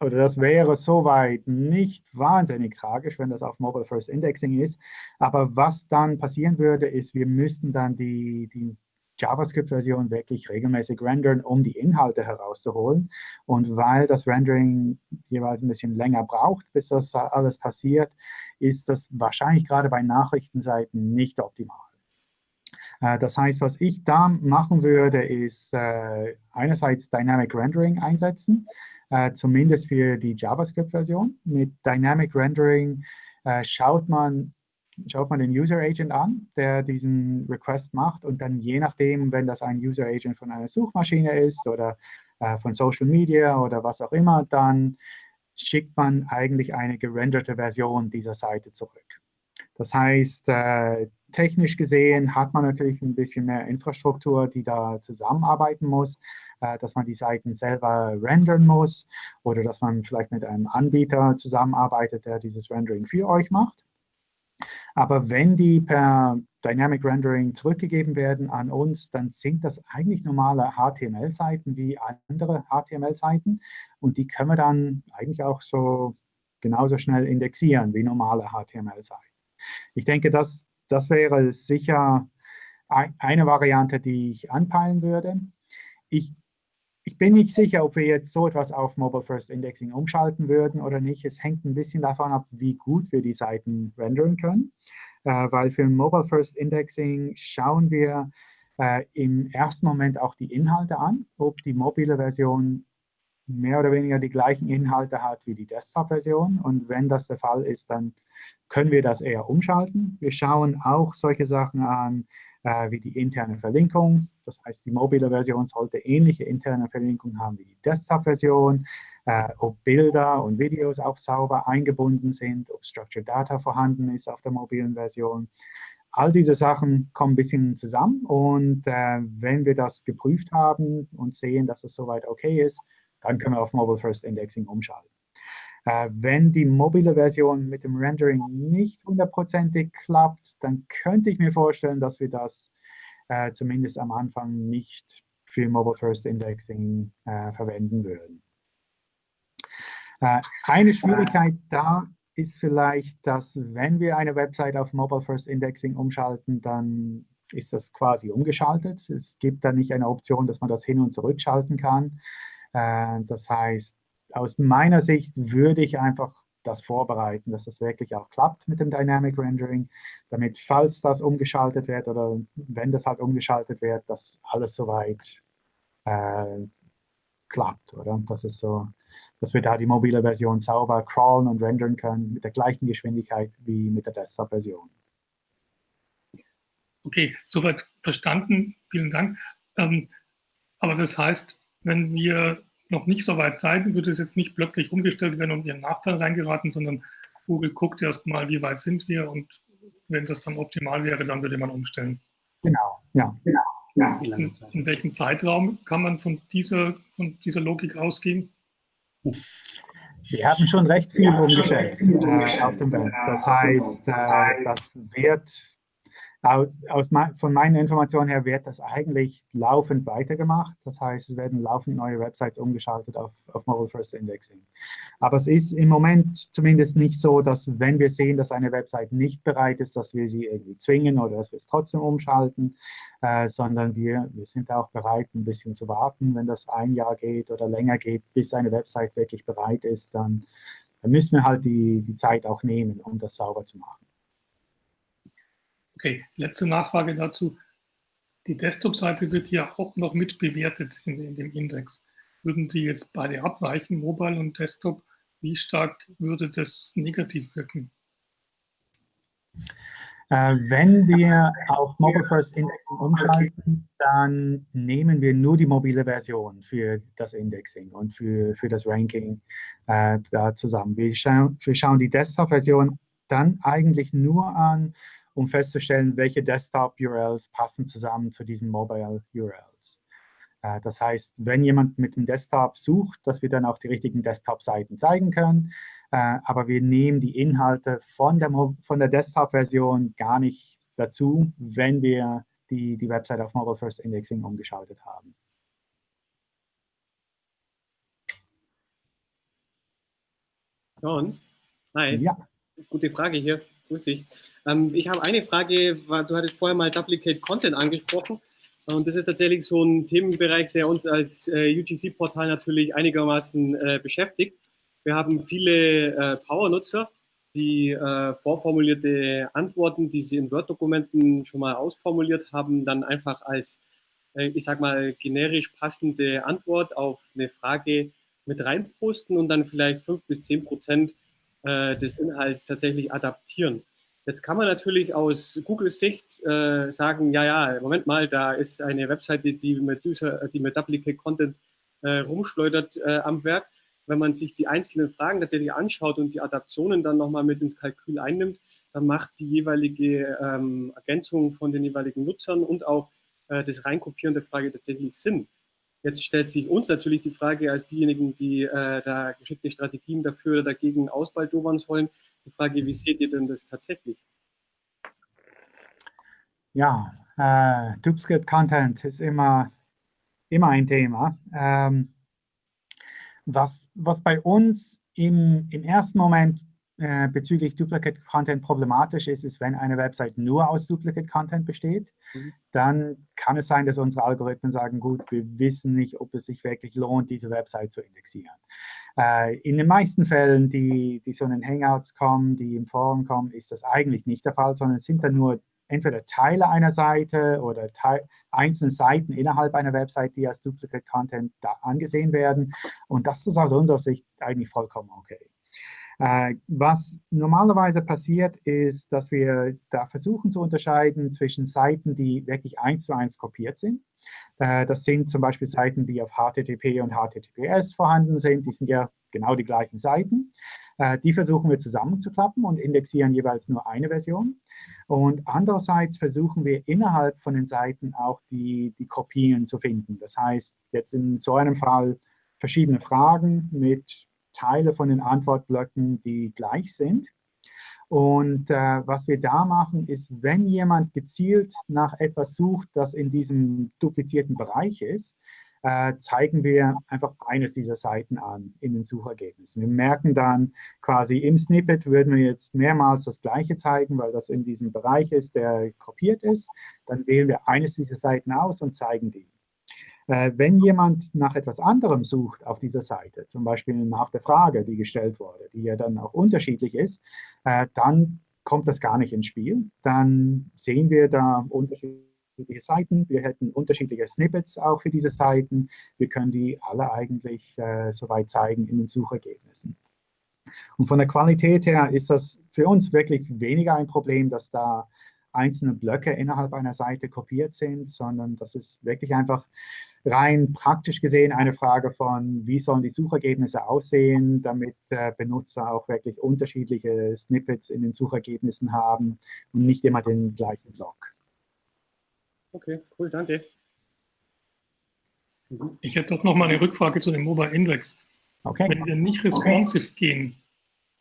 oder das wäre soweit nicht wahnsinnig tragisch, wenn das auf Mobile First Indexing ist. Aber was dann passieren würde, ist, wir müssten dann die, die JavaScript-Version wirklich regelmäßig rendern, um die Inhalte herauszuholen. Und weil das Rendering jeweils ein bisschen länger braucht, bis das alles passiert, ist das wahrscheinlich gerade bei Nachrichtenseiten nicht optimal. Äh, das heißt, was ich da machen würde, ist äh, einerseits Dynamic Rendering einsetzen, äh, zumindest für die JavaScript-Version. Mit Dynamic Rendering schaut man schaut man den User Agent an, der diesen Request macht und dann je nachdem, wenn das ein User Agent von einer Suchmaschine ist oder äh, von Social Media oder was auch immer, dann schickt man eigentlich eine gerenderte Version dieser Seite zurück. Das heißt, äh, technisch gesehen hat man natürlich ein bisschen mehr Infrastruktur, die da zusammenarbeiten muss, äh, dass man die Seiten selber rendern muss oder dass man vielleicht mit einem Anbieter zusammenarbeitet, der dieses Rendering für euch macht. Aber wenn die per Dynamic Rendering zurückgegeben werden an uns, dann sind das eigentlich normale HTML-Seiten wie andere HTML-Seiten. Und die können wir dann eigentlich auch so genauso schnell indexieren wie normale HTML-Seiten. Ich denke, das, das wäre sicher eine Variante, die ich anpeilen würde. Ich ich bin nicht sicher, ob wir jetzt so etwas auf Mobile First Indexing umschalten würden oder nicht. Es hängt ein bisschen davon ab, wie gut wir die Seiten rendern können. Äh, weil für Mobile First Indexing schauen wir äh, im ersten Moment auch die Inhalte an, ob die mobile Version mehr oder weniger die gleichen Inhalte hat wie die Desktop-Version. Und wenn das der Fall ist, dann können wir das eher umschalten. Wir schauen auch solche Sachen an, äh, wie die interne Verlinkung. Das heißt, die mobile Version sollte ähnliche interne Verlinkung haben wie die Desktop-Version, äh, ob Bilder und Videos auch sauber eingebunden sind, ob Structured Data vorhanden ist auf der mobilen Version. All diese Sachen kommen ein bisschen zusammen und äh, wenn wir das geprüft haben und sehen, dass es soweit okay ist, dann können wir auf Mobile First Indexing umschalten. Äh, wenn die mobile Version mit dem Rendering nicht hundertprozentig klappt, dann könnte ich mir vorstellen, dass wir das äh, zumindest am Anfang nicht für Mobile First Indexing äh, verwenden würden. Äh, eine Schwierigkeit da ist vielleicht, dass wenn wir eine Website auf Mobile First Indexing umschalten, dann ist das quasi umgeschaltet. Es gibt da nicht eine Option, dass man das hin und zurück schalten kann. Äh, das heißt, aus meiner Sicht würde ich einfach das vorbereiten, dass das wirklich auch klappt mit dem Dynamic Rendering, damit, falls das umgeschaltet wird oder wenn das halt umgeschaltet wird, dass alles soweit äh, klappt, oder? Das ist so, dass wir da die mobile Version sauber crawlen und rendern können mit der gleichen Geschwindigkeit wie mit der Desktop-Version. Okay, soweit verstanden. Vielen Dank. Ähm, aber das heißt, wenn wir noch nicht so weit sein, wird es jetzt nicht plötzlich umgestellt werden und ihren Nachteil reingeraten, sondern Google guckt erst mal, wie weit sind wir und wenn das dann optimal wäre, dann würde man umstellen. Genau, ja. genau. Ja. In, in, welchem Zeitraum kann man von dieser, von dieser Logik ausgehen? Wir haben schon recht viel ja, umgestellt äh, auf dem Web. Das heißt, äh, das wird aus, aus, von meinen Informationen her wird das eigentlich laufend weitergemacht. Das heißt, es werden laufend neue Websites umgeschaltet auf, auf Mobile First Indexing. Aber es ist im Moment zumindest nicht so, dass wenn wir sehen, dass eine Website nicht bereit ist, dass wir sie irgendwie zwingen oder dass wir es trotzdem umschalten, äh, sondern wir, wir sind auch bereit, ein bisschen zu warten. Wenn das ein Jahr geht oder länger geht, bis eine Website wirklich bereit ist, dann, dann müssen wir halt die, die Zeit auch nehmen, um das sauber zu machen. Okay, letzte Nachfrage dazu. Die Desktop-Seite wird ja auch noch mit bewertet in, in, dem Index. Würden die jetzt beide abweichen, Mobile und Desktop, wie stark würde das negativ wirken? Äh, wenn wir auf Mobile First Indexing umschalten, dann nehmen wir nur die mobile Version für das Indexing und für, für das Ranking äh, da zusammen. Wir, scha wir schauen die Desktop-Version dann eigentlich nur an, um festzustellen, welche Desktop-URLs passen zusammen zu diesen Mobile-URLs. Äh, das heißt, wenn jemand mit dem Desktop sucht, dass wir dann auch die richtigen Desktop-Seiten zeigen können. Äh, aber wir nehmen die Inhalte von der, von der Desktop-Version gar nicht dazu, wenn wir die, die Website auf Mobile First Indexing umgeschaltet haben. John, hi. Ja. Gute Frage hier. Grüß dich. Ähm, ich habe eine Frage, du hattest vorher mal Duplicate Content angesprochen. Und das ist tatsächlich so ein Themenbereich, der uns als äh, UGC-Portal natürlich einigermaßen äh, beschäftigt. Wir haben viele äh, Power-Nutzer, die äh, vorformulierte Antworten, die sie in Word-Dokumenten schon mal ausformuliert haben, dann einfach als, äh, ich sag mal, generisch passende Antwort auf eine Frage mit reinposten und dann vielleicht fünf bis zehn Prozent äh, des Inhalts tatsächlich adaptieren. Jetzt kann man natürlich aus Googles Sicht äh, sagen, ja, ja, Moment mal, da ist eine Webseite, die mit, User, die mit Duplicate Content äh, rumschleudert äh, am Werk wenn man sich die einzelnen Fragen tatsächlich anschaut und die Adaptionen dann nochmal mit ins Kalkül einnimmt, dann macht die jeweilige ähm, Ergänzung von den jeweiligen Nutzern und auch äh, das Reinkopieren der Frage tatsächlich Sinn. Jetzt stellt sich uns natürlich die Frage als diejenigen, die äh, da geschickte Strategien dafür oder dagegen ausbaldobern sollen, die Frage, wie seht ihr denn das tatsächlich? Ja, äh, Duplicate Content ist immer, immer ein Thema. Ähm, was, was bei uns im, im ersten Moment äh, bezüglich Duplicate Content problematisch ist, ist, wenn eine Website nur aus Duplicate Content besteht, mhm. dann kann es sein, dass unsere Algorithmen sagen, gut, wir wissen nicht, ob es sich wirklich lohnt, diese Website zu indexieren. Äh, in den meisten Fällen, die, die so in den Hangouts kommen, die im Forum kommen, ist das eigentlich nicht der Fall, sondern es sind dann nur entweder Teile einer Seite oder Teil, einzelne Seiten innerhalb einer Website, die als Duplicate Content da angesehen werden. Und das ist aus unserer Sicht eigentlich vollkommen okay. Äh, was normalerweise passiert, ist, dass wir da versuchen zu unterscheiden zwischen Seiten, die wirklich eins zu eins kopiert sind. Äh, das sind zum Beispiel Seiten, die auf HTTP und HTTPS vorhanden sind. Die sind ja genau die gleichen Seiten. Äh, die versuchen wir zusammenzuklappen und indexieren jeweils nur eine Version. Und andererseits versuchen wir innerhalb von den Seiten auch die, die Kopien zu finden. Das heißt, jetzt in so einem Fall verschiedene Fragen mit Teile von den Antwortblöcken, die gleich sind. Und äh, was wir da machen, ist, wenn jemand gezielt nach etwas sucht, das in diesem duplizierten Bereich ist, äh, zeigen wir einfach eines dieser Seiten an in den Suchergebnissen. Wir merken dann quasi im Snippet würden wir jetzt mehrmals das Gleiche zeigen, weil das in diesem Bereich ist, der kopiert ist. Dann wählen wir eines dieser Seiten aus und zeigen die. Äh, wenn jemand nach etwas anderem sucht auf dieser Seite, zum Beispiel nach der Frage, die gestellt wurde, die ja dann auch unterschiedlich ist, äh, dann kommt das gar nicht ins Spiel. Dann sehen wir da unterschiedliche Seiten. Wir hätten unterschiedliche Snippets auch für diese Seiten. Wir können die alle eigentlich äh, soweit zeigen in den Suchergebnissen. Und von der Qualität her ist das für uns wirklich weniger ein Problem, dass da einzelne Blöcke innerhalb einer Seite kopiert sind, sondern das ist wirklich einfach rein praktisch gesehen eine Frage von, wie sollen die Suchergebnisse aussehen, damit äh, Benutzer auch wirklich unterschiedliche Snippets in den Suchergebnissen haben und nicht immer den gleichen Block. Okay, cool, danke. Ich hätte doch noch mal eine Rückfrage zu dem Mobile Index. Okay. Wenn wir nicht responsive okay. gehen,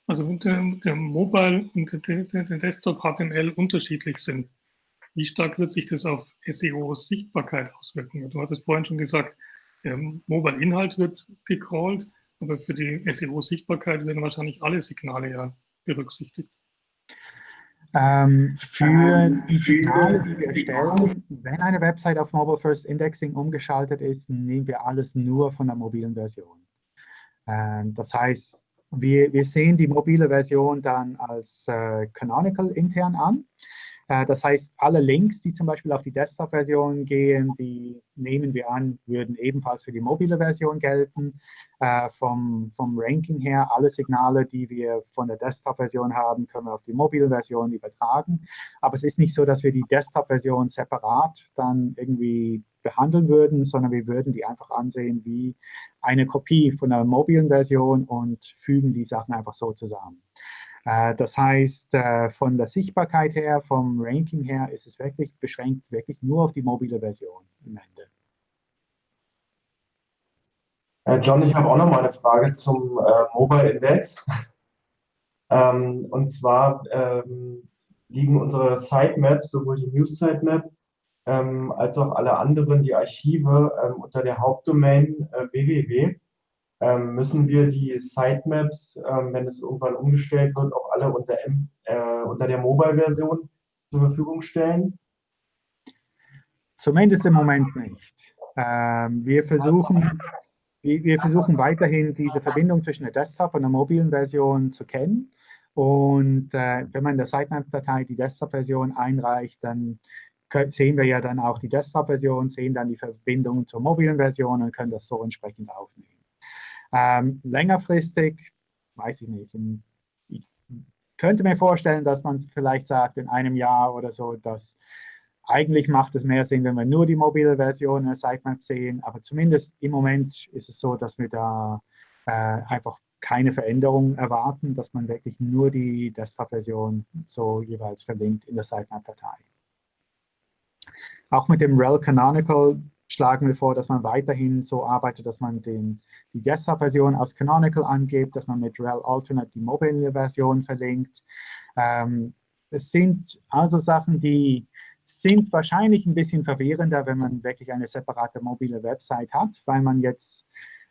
also der, der Mobile und der, der, der, Desktop HTML unterschiedlich sind, wie stark wird sich das auf SEO-Sichtbarkeit auswirken? Du hattest vorhin schon gesagt, der Mobile-Inhalt wird gecrawlt, aber für die SEO-Sichtbarkeit werden wahrscheinlich alle Signale ja berücksichtigt. Ähm, für die Signale, die wir erstellen, wenn eine Website auf Mobile First Indexing umgeschaltet ist, nehmen wir alles nur von der mobilen Version. Ähm, das heißt, wir, wir sehen die mobile Version dann als äh, Canonical intern an. Äh, das heißt, alle Links, die zum Beispiel auf die Desktop-Version gehen, die nehmen wir an, würden ebenfalls für die mobile Version gelten. Äh, vom, vom Ranking her, alle Signale, die wir von der Desktop-Version haben, können wir auf die mobile Version übertragen. Aber es ist nicht so, dass wir die Desktop-Version separat dann irgendwie behandeln würden, sondern wir würden die einfach ansehen wie eine Kopie von der mobilen Version und fügen die Sachen einfach so zusammen. Äh, das heißt, äh, von der Sichtbarkeit her, vom Ranking her, ist es wirklich beschränkt wirklich nur auf die mobile Version im Ende. Äh, John, ich habe auch noch mal eine Frage zum Mobile Index. <laughs> Ähm, und zwar ähm, liegen unsere Sitemaps, sowohl die News Sitemap als auch alle anderen, die Archive, unter der Hauptdomain www ähm, müssen wir die Sitemaps, ähm, wenn es irgendwann umgestellt wird, auch alle unter, M, äh, unter der Mobile-Version zur Verfügung stellen? Zumindest im Moment nicht. Ähm, wir, versuchen, wir, wir, versuchen weiterhin diese Verbindung zwischen der Desktop und der mobilen Version zu kennen. Und äh, wenn man in der Sitemap-Datei die Desktop-Version einreicht, dann sehen wir ja dann auch die Desktop-Version, sehen dann die Verbindung zur mobilen Version und können das so entsprechend aufnehmen. Ähm, längerfristig, weiß ich nicht, in, ich könnte mir vorstellen, dass man vielleicht sagt, in einem Jahr oder so, dass eigentlich macht es mehr Sinn, wenn wir nur die mobile Version der Sitemap sehen, aber zumindest im Moment ist es so, dass wir da äh, einfach keine Veränderung erwarten, dass man wirklich nur die Desktop-Version so jeweils verlinkt in der Sitemap-Datei. Auch mit dem rel Canonical schlagen wir vor, dass man weiterhin so arbeitet, dass man den, die Desktop-Version als Canonical angibt, dass man mit rel alternate die mobile Version verlinkt. Ähm, es sind also Sachen, die sind wahrscheinlich ein bisschen verwirrender, wenn man wirklich eine separate mobile Website hat, weil man jetzt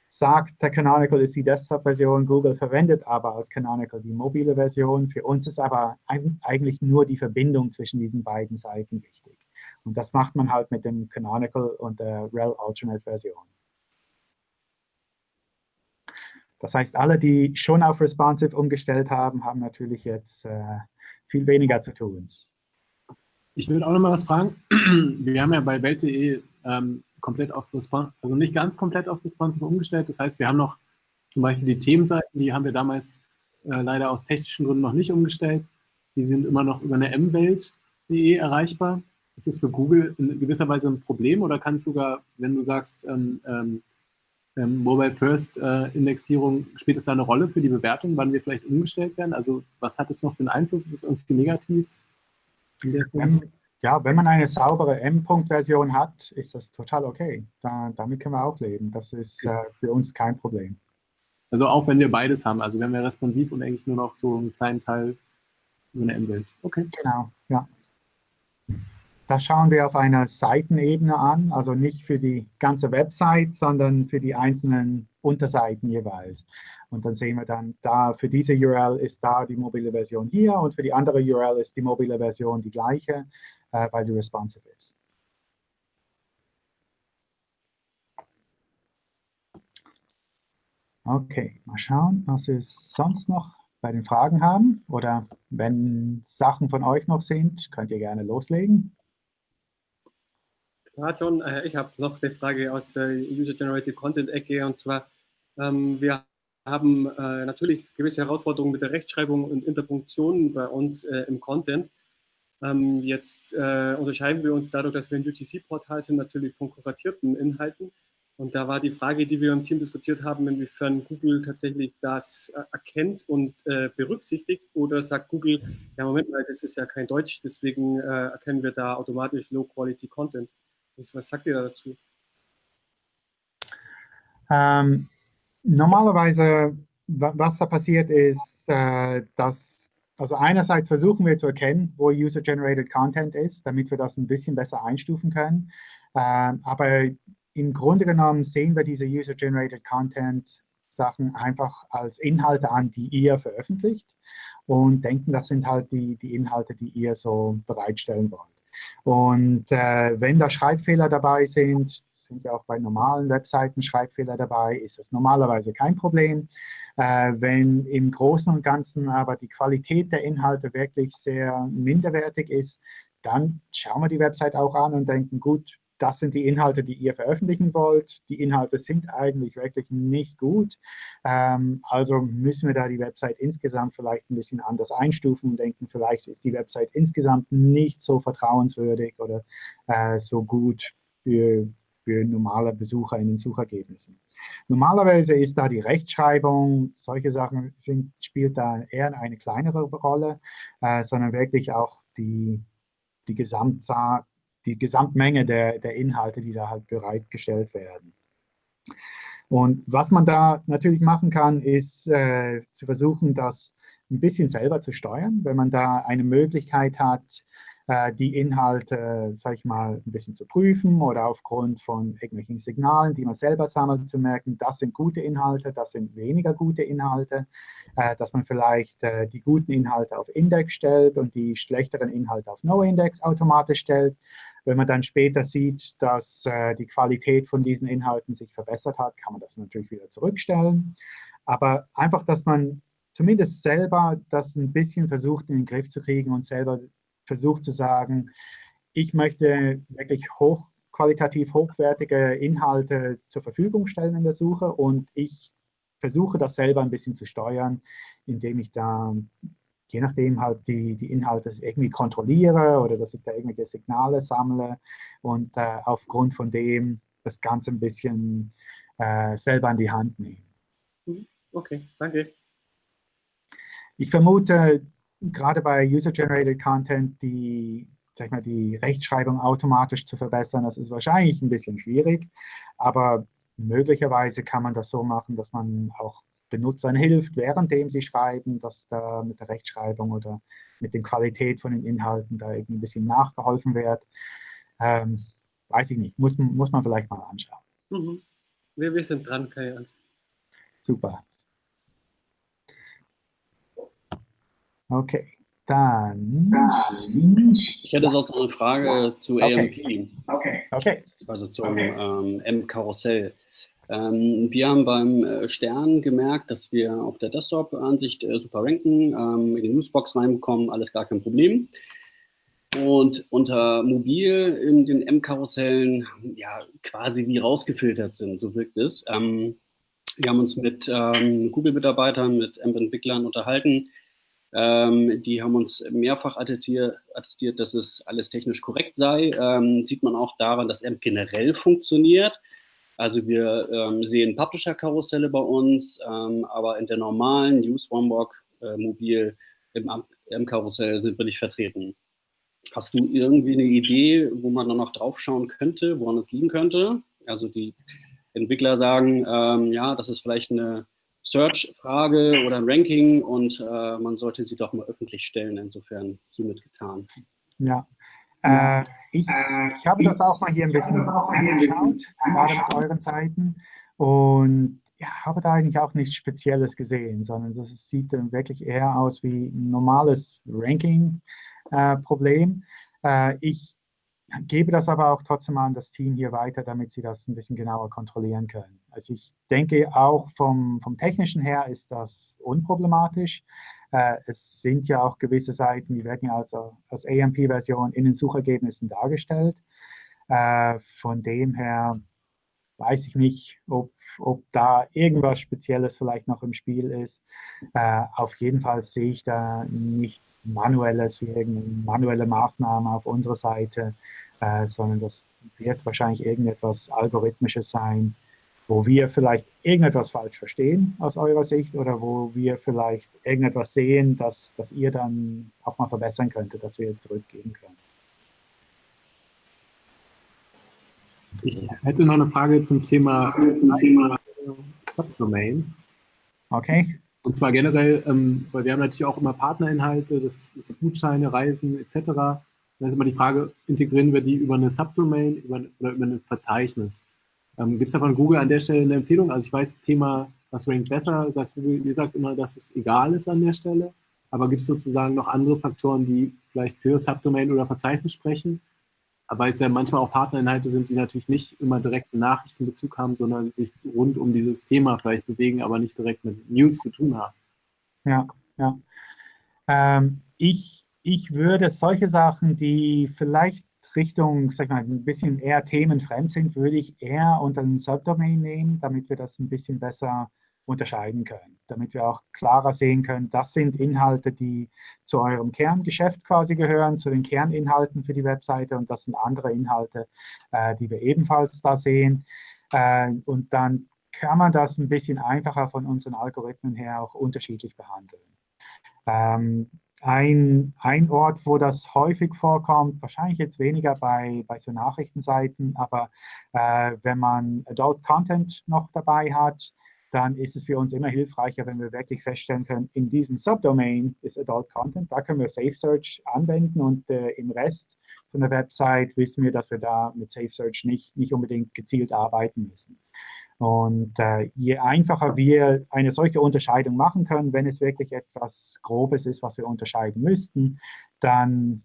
sagt, der Canonical ist die Desktop-Version, Google verwendet aber als Canonical die mobile Version. Für uns ist aber eigentlich nur die Verbindung zwischen diesen beiden Seiten wichtig. Und das macht man halt mit dem Canonical und der rel Alternate Version. Das heißt, alle, die schon auf Responsive umgestellt haben, haben natürlich jetzt äh, viel weniger zu tun. Ich würde auch noch mal was fragen. <clears throat> Wir haben ja bei Welt.de ähm, komplett auf Responsive, also nicht ganz komplett auf Responsive umgestellt. Das heißt, wir haben noch zum Beispiel die Themenseiten, die haben wir damals äh, leider aus technischen Gründen noch nicht umgestellt. Die sind immer noch über eine mwelt.de erreichbar. Ist das für Google in gewisser Weise ein Problem oder kann es sogar, wenn du sagst, ähm, ähm, ähm, Mobile First äh, Indexierung, spielt es da eine Rolle für die Bewertung, wann wir vielleicht umgestellt werden? Also was hat es noch für einen Einfluss? Ist das irgendwie negativ? Wenn, ja, wenn man eine saubere M-Punkt-Version hat, ist das total okay. Da, damit können wir auch leben. Das ist äh, für uns kein Problem. Also auch wenn wir beides haben, also wenn wir responsiv und eigentlich nur noch so einen kleinen Teil über eine M-Welt. Okay. Genau, ja. Das schauen wir auf einer Seitenebene an, also nicht für die ganze Website, sondern für die einzelnen Unterseiten jeweils. Und dann sehen wir dann, da für diese URL ist da die mobile Version hier und für die andere URL ist die mobile Version die gleiche, äh, weil die responsive ist. Okay, mal schauen, was wir sonst noch bei den Fragen haben. Oder wenn Sachen von euch noch sind, könnt ihr gerne loslegen. Ja, John, äh, ich habe noch eine Frage aus der User-Generated Content-Ecke und zwar, ähm, wir haben äh, natürlich gewisse Herausforderungen mit der Rechtschreibung und Interpunktion bei uns äh, im Content. Ähm, jetzt äh, unterscheiden wir uns dadurch, dass wir ein UGC-Portal sind, natürlich von kuratierten Inhalten. Und da war die Frage, die wir im Team diskutiert haben, inwiefern Google tatsächlich das äh, erkennt und äh, berücksichtigt oder sagt Google, ja Moment mal, das ist ja kein Deutsch, deswegen erkennen wir da automatisch Low-Quality-Content. Was sagt ihr dazu? Ähm, normalerweise, was da passiert ist, äh, dass, also einerseits versuchen wir zu erkennen, wo User-Generated Content ist, damit wir das ein bisschen besser einstufen können. Ähm, aber im Grunde genommen sehen wir diese User-Generated Content Sachen einfach als Inhalte an, die ihr veröffentlicht und denken, das sind halt die, die Inhalte, die ihr so bereitstellen wollt. Und äh, wenn da Schreibfehler dabei sind, sind ja auch bei normalen Webseiten Schreibfehler dabei, ist das normalerweise kein Problem. Äh, wenn im Großen und Ganzen aber die Qualität der Inhalte wirklich sehr minderwertig ist, dann schauen wir die Website auch an und denken, gut, das sind die Inhalte, die ihr veröffentlichen wollt. Die Inhalte sind eigentlich wirklich nicht gut. Ähm, also müssen wir da die Website insgesamt vielleicht ein bisschen anders einstufen und denken, vielleicht ist die Website insgesamt nicht so vertrauenswürdig oder äh, so gut für, für normale Besucher in den Suchergebnissen. Normalerweise ist da die Rechtschreibung, solche Sachen sind, spielt da eher eine kleinere Rolle, äh, sondern wirklich auch die, die Gesamtzahl, die Gesamtmenge der, der Inhalte, die da halt bereitgestellt werden. Und was man da natürlich machen kann, ist äh, zu versuchen, das ein bisschen selber zu steuern. Wenn man da eine Möglichkeit hat, äh, die Inhalte, sage ich mal, ein bisschen zu prüfen oder aufgrund von irgendwelchen Signalen, die man selber sammelt, zu merken, das sind gute Inhalte, das sind weniger gute Inhalte, äh, dass man vielleicht äh, die guten Inhalte auf Index stellt und die schlechteren Inhalte auf No-Index automatisch stellt. Wenn man dann später sieht, dass die Qualität von diesen Inhalten sich verbessert hat, kann man das natürlich wieder zurückstellen. Aber einfach, dass man zumindest selber das ein bisschen versucht in den Griff zu kriegen und selber versucht zu sagen, ich möchte wirklich hoch, qualitativ hochwertige Inhalte zur Verfügung stellen in der Suche und ich versuche das selber ein bisschen zu steuern, indem ich da, je nachdem halt die, die Inhalte irgendwie kontrolliere oder dass ich da irgendwelche Signale sammle und äh, aufgrund von dem das Ganze ein bisschen äh, selber an die Hand nehme. Mhm. Okay, danke. Ich vermute, gerade bei User-Generated Content die, sag mal, die Rechtschreibung automatisch zu verbessern, das ist wahrscheinlich ein bisschen schwierig, aber möglicherweise kann man das so machen, dass man auch Benutzern hilft, währenddem sie schreiben, dass da mit der Rechtschreibung oder mit der Qualität von den Inhalten da irgendwie ein bisschen nachgeholfen wird. Ähm, weiß ich nicht, muss, muss man vielleicht mal anschauen. Mhm. Wir, wir sind dran, keine Angst. Super. Okay, dann. Ich hätte sonst noch eine Frage zu okay. AMP. Okay. okay. Also zum okay. ähm, M-Karussell. Ähm, wir haben beim äh, Stern gemerkt, dass wir auf der Desktop-Ansicht äh, super ranken, ähm, in die Newsbox reinbekommen, alles gar kein Problem. Und unter Mobil in den M-Karussellen ja quasi wie rausgefiltert sind, so wirkt es. Ähm, wir haben uns mit ähm, Google-Mitarbeitern, mit AMP-Entwicklern unterhalten ähm, die haben uns mehrfach attestiert, dass es alles technisch korrekt sei. Ähm, sieht man auch daran, dass AMP generell funktioniert. Also wir ähm, sehen Publisher-Karusselle bei uns, ähm, aber in der normalen News One äh, Mobil im AMP-Karussell sind wir nicht vertreten. Hast du irgendwie eine Idee, wo man dann noch drauf schauen könnte, woran es liegen könnte? Also die Entwickler sagen, ähm, ja, das ist vielleicht eine Search-Frage oder Ranking und äh, man sollte sie doch mal öffentlich stellen. Insofern hiermit getan. Ja, äh, ich, ich, habe das auch mal hier ein bisschen angeschaut, gerade auf euren Seiten. Und ja, habe da eigentlich auch nichts Spezielles gesehen, sondern das sieht dann wirklich eher aus wie ein normales Ranking-Problem. Äh, äh, ich gebe das aber auch trotzdem an das Team hier weiter, damit sie das ein bisschen genauer kontrollieren können. Also ich denke auch vom, vom technischen her ist das unproblematisch. Äh, es sind ja auch gewisse Seiten, die werden ja also als AMP-Version in den Suchergebnissen dargestellt. Äh, von dem her weiß ich nicht, ob, ob da irgendwas Spezielles vielleicht noch im Spiel ist. Äh, auf jeden Fall sehe ich da nichts Manuelles wie irgendeine manuelle Maßnahme auf unserer Seite, sondern das wird wahrscheinlich irgendetwas Algorithmisches sein, wo wir vielleicht irgendetwas falsch verstehen aus eurer Sicht oder wo wir vielleicht irgendetwas sehen, das, das ihr dann auch mal verbessern könntet, dass wir zurückgeben können. Ich hätte noch eine Frage zum Thema, zum Thema Subdomains. Okay. Und zwar generell, ähm, weil wir haben natürlich auch immer Partnerinhalte, das, das Gutscheine, Reisen etc. Da ist immer die Frage, integrieren wir die über eine Subdomain über, oder über ein Verzeichnis? Ähm, Gibt es da von Google an der Stelle eine Empfehlung? Also ich weiß, Thema, was rankt besser, sagt Google, ihr sagt immer, dass es egal ist an der Stelle. Aber gibt es sozusagen noch andere Faktoren, die vielleicht für Subdomain oder Verzeichnis sprechen? weil es ja manchmal auch Partnerinhalte sind, die natürlich nicht immer direkt einen Nachrichtenbezug haben, sondern sich rund um dieses Thema vielleicht bewegen, aber nicht direkt mit News zu tun haben. Ja, ja. Ähm, ich, ich würde solche Sachen, die vielleicht Richtung, sag mal, ein bisschen eher themenfremd sind, würde ich eher unter einen Subdomain nehmen, damit wir das ein bisschen besser unterscheiden können, damit wir auch klarer sehen können, das sind Inhalte, die zu eurem Kerngeschäft quasi gehören, zu den Kerninhalten für die Webseite und das sind andere Inhalte, äh, die wir ebenfalls da sehen. Äh, und dann kann man das ein bisschen einfacher von unseren Algorithmen her auch unterschiedlich behandeln. Ähm, ein, ein Ort, wo das häufig vorkommt, wahrscheinlich jetzt weniger bei, bei so Nachrichtenseiten, aber äh, wenn man Adult Content noch dabei hat, dann ist es für uns immer hilfreicher, wenn wir wirklich feststellen können, in diesem Subdomain ist Adult Content, da können wir Safe Search anwenden und äh, im Rest von der Website wissen wir, dass wir da mit Safe Search nicht, nicht unbedingt gezielt arbeiten müssen. Und äh, je einfacher wir eine solche Unterscheidung machen können, wenn es wirklich etwas Grobes ist, was wir unterscheiden müssten, dann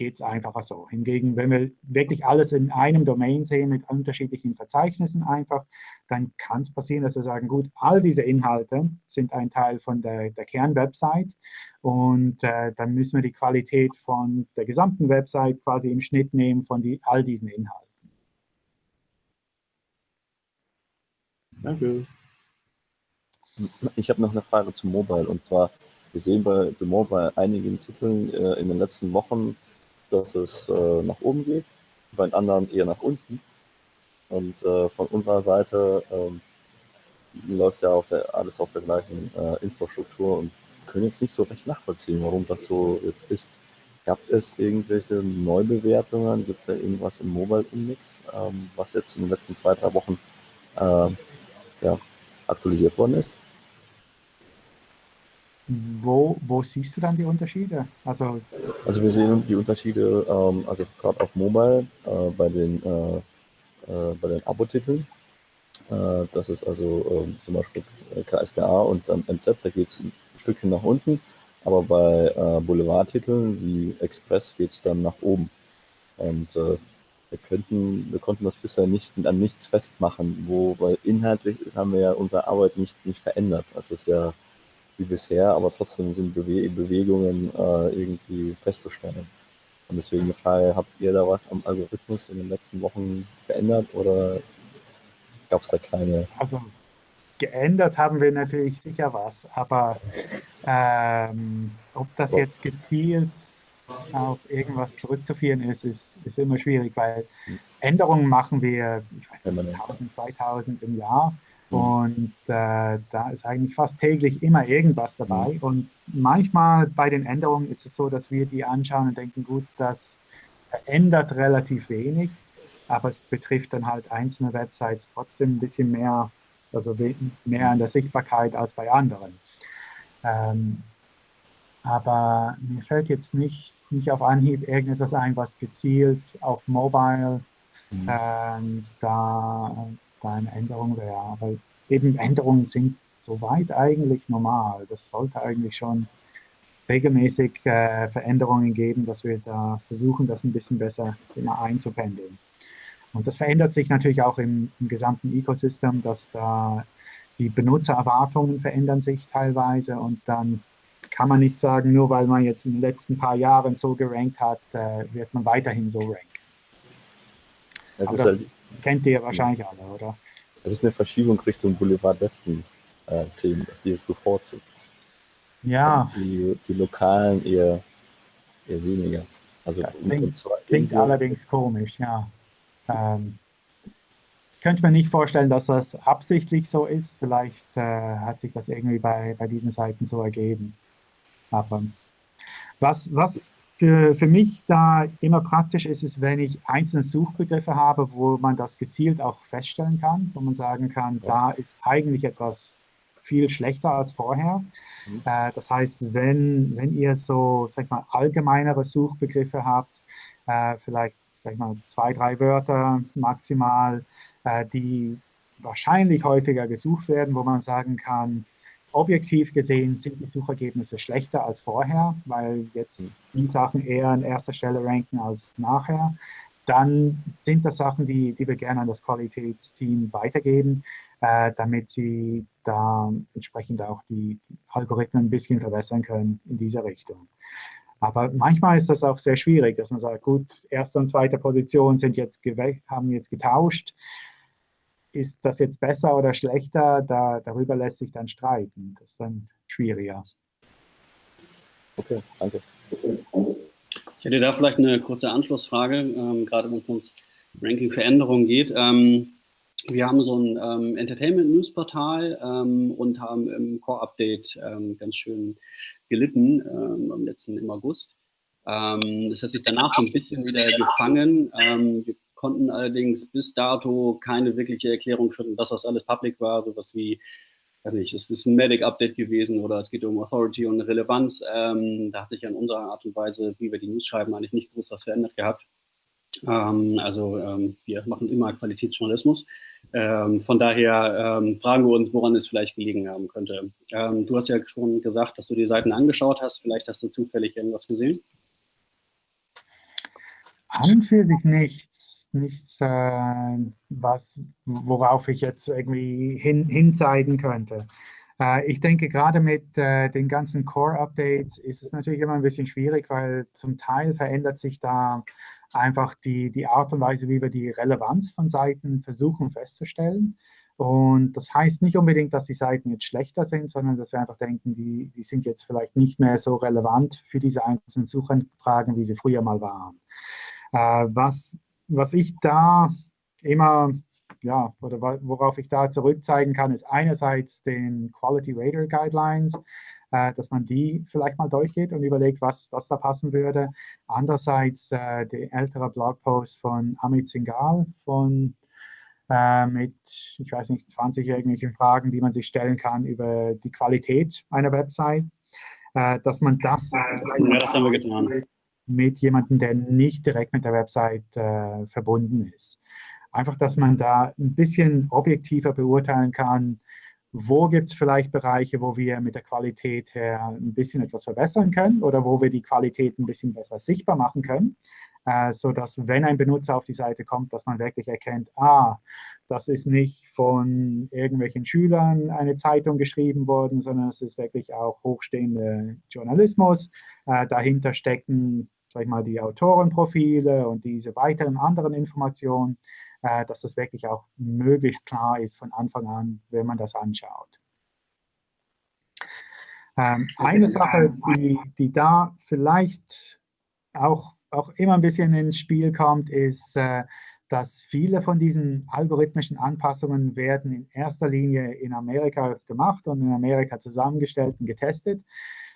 geht es einfacher so. Hingegen, wenn wir wirklich alles in einem Domain sehen mit unterschiedlichen Verzeichnissen einfach, dann kann es passieren, dass wir sagen, gut, all diese Inhalte sind ein Teil von der, der Kernwebsite und äh, dann müssen wir die Qualität von der gesamten Website quasi im Schnitt nehmen von die, all diesen Inhalten. Danke. Ich habe noch eine Frage zu Mobile und zwar, wir sehen bei The Mobile einigen Titeln äh, in den letzten Wochen, dass es äh, nach oben geht, bei den anderen eher nach unten. Und äh, von unserer Seite ähm, läuft ja auch der, alles auf der gleichen äh, Infrastruktur und können jetzt nicht so recht nachvollziehen, warum das so jetzt ist. Gab es irgendwelche Neubewertungen? Gibt es da irgendwas im Mobile-Index, ähm, was jetzt in den letzten zwei, drei Wochen äh, ja, aktualisiert worden ist. Wo, wo siehst du dann die Unterschiede? Also, also wir sehen die Unterschiede, ähm, also gerade auf Mobile, äh, bei den, äh, äh, bei den Abo-Titeln. Äh, das ist also ähm, zum Beispiel KSGA und dann MZ, da geht es ein Stückchen nach unten. Aber bei äh, Boulevard-Titeln wie Express geht es dann nach oben. Und äh, wir könnten, wir konnten das bisher nicht an nichts festmachen, wo, weil inhaltlich ist, haben wir ja unsere Arbeit nicht, nicht verändert. Das ist ja wie bisher, aber trotzdem sind Bewe Bewegungen äh, irgendwie festzustellen. Und deswegen die Frage, habt ihr da was am Algorithmus in den letzten Wochen verändert oder gab es da kleine? Also geändert haben wir natürlich sicher was, aber ähm, ob das jetzt gezielt auf irgendwas zurückzuführen ist, ist, ist immer schwierig, weil Änderungen machen wir, ich weiß nicht, 1000, 2000 im Jahr mhm. und äh, da ist eigentlich fast täglich immer irgendwas dabei mhm. und manchmal bei den Änderungen ist es so, dass wir die anschauen und denken, gut, das verändert relativ wenig, aber es betrifft dann halt einzelne Websites trotzdem ein bisschen mehr, also mehr an der Sichtbarkeit als bei anderen. Ähm, aber mir fällt jetzt nicht, nicht auf Anhieb irgendetwas ein, was gezielt auf Mobile mhm. ähm, da, da eine Änderung wäre. Aber eben Änderungen sind soweit eigentlich normal. Das sollte eigentlich schon regelmäßig äh, Veränderungen geben, dass wir da versuchen, das ein bisschen besser immer einzupendeln. Und das verändert sich natürlich auch im, im gesamten Ecosystem, dass da die Benutzererwartungen verändern sich teilweise und dann kann man nicht sagen, nur weil man jetzt in den letzten paar Jahren so gerankt hat, äh, wird man weiterhin so ranken. Das, Aber das halt, kennt ihr wahrscheinlich alle, oder? Es ist eine Verschiebung Richtung Boulevard-Westen-Themen, äh, dass die jetzt bevorzugt. Ja. Die, die lokalen eher, eher weniger. Also das klingt, klingt allerdings komisch, ja. Ähm, ich könnte mir nicht vorstellen, dass das absichtlich so ist. Vielleicht äh, hat sich das irgendwie bei, bei diesen Seiten so ergeben. Aber was, was für, für mich da immer praktisch ist, ist, wenn ich einzelne Suchbegriffe habe, wo man das gezielt auch feststellen kann, wo man sagen kann, da ist eigentlich etwas viel schlechter als vorher. Mhm. Äh, das heißt, wenn, wenn ihr so, sag ich mal, allgemeinere Suchbegriffe habt, äh, vielleicht sag ich mal, zwei, drei Wörter maximal, äh, die wahrscheinlich häufiger gesucht werden, wo man sagen kann, objektiv gesehen sind die Suchergebnisse schlechter als vorher, weil jetzt hm. die Sachen eher an erster Stelle ranken als nachher. Dann sind das Sachen, die, die wir gerne an das Qualitätsteam weitergeben, äh, damit sie da entsprechend auch die, die, Algorithmen ein bisschen verbessern können in dieser Richtung. Aber manchmal ist das auch sehr schwierig, dass man sagt, gut, erste und zweite Position sind jetzt haben jetzt getauscht. Ist das jetzt besser oder schlechter? Da, darüber lässt sich dann streiten. Das ist dann schwieriger. Okay, danke. Ich hätte da vielleicht eine kurze Anschlussfrage, ähm, gerade wenn es ums Ranking-Veränderungen geht. Ähm, wir haben so ein ähm, Entertainment-News-Portal ähm, und haben im Core-Update ähm, ganz schön gelitten ähm, am letzten im August. Ähm, das hat sich danach so ein bisschen wieder gefangen. Ähm, wir konnten allerdings bis dato keine wirkliche Erklärung finden, dass das alles public war, sowas wie, weiß nicht, es ist ein Medic-Update gewesen oder es geht um Authority und Relevanz. Ähm, da hat sich an unserer Art und Weise, wie wir die News schreiben, eigentlich nicht groß was verändert gehabt. Ähm, also ähm, wir machen immer Qualitätsjournalismus. Ähm, von daher ähm, fragen wir uns, woran es vielleicht gelegen haben könnte. Ähm, du hast ja schon gesagt, dass du die Seiten angeschaut hast. Vielleicht hast du zufällig irgendwas gesehen? An für sich nichts. Nichts, äh, was, worauf ich jetzt irgendwie hin, hinzeigen könnte. Äh, ich denke, gerade mit äh, den ganzen Core-Updates ist es natürlich immer ein bisschen schwierig, weil zum Teil verändert sich da einfach die, die Art und Weise, wie wir die Relevanz von Seiten versuchen festzustellen. Und das heißt nicht unbedingt, dass die Seiten jetzt schlechter sind, sondern dass wir einfach denken, die, die sind jetzt vielleicht nicht mehr so relevant für diese einzelnen Suchanfragen, wie sie früher mal waren. Äh, was, was ich da immer, ja, oder worauf ich da zurückzeigen kann, ist einerseits den Quality Radar Guidelines, äh, dass man die vielleicht mal durchgeht und überlegt, was, was da passen würde. Andererseits äh, der ältere Blogpost von Amit Singhal von äh, mit, ich weiß nicht, 20 irgendwelchen Fragen, die man sich stellen kann über die Qualität einer Website, äh, dass man das, ja, das haben wir getan. Mit jemandem, der nicht direkt mit der Website äh, verbunden ist. Einfach, dass man da ein bisschen objektiver beurteilen kann, wo gibt es vielleicht Bereiche, wo wir mit der Qualität her ein bisschen etwas verbessern können oder wo wir die Qualität ein bisschen besser sichtbar machen können, äh, sodass, wenn ein Benutzer auf die Seite kommt, dass man wirklich erkennt, ah, das ist nicht von irgendwelchen Schülern eine Zeitung geschrieben worden, sondern es ist wirklich auch hochstehender Journalismus. Äh, dahinter stecken, sag ich mal, die Autorenprofile und diese weiteren anderen Informationen äh, dass das wirklich auch möglichst klar ist von Anfang an, wenn man das anschaut. Ähm, eine Sache, die, die da vielleicht auch, auch immer ein bisschen ins Spiel kommt, ist, äh, dass viele von diesen algorithmischen Anpassungen werden in erster Linie in Amerika gemacht und in Amerika zusammengestellt und getestet.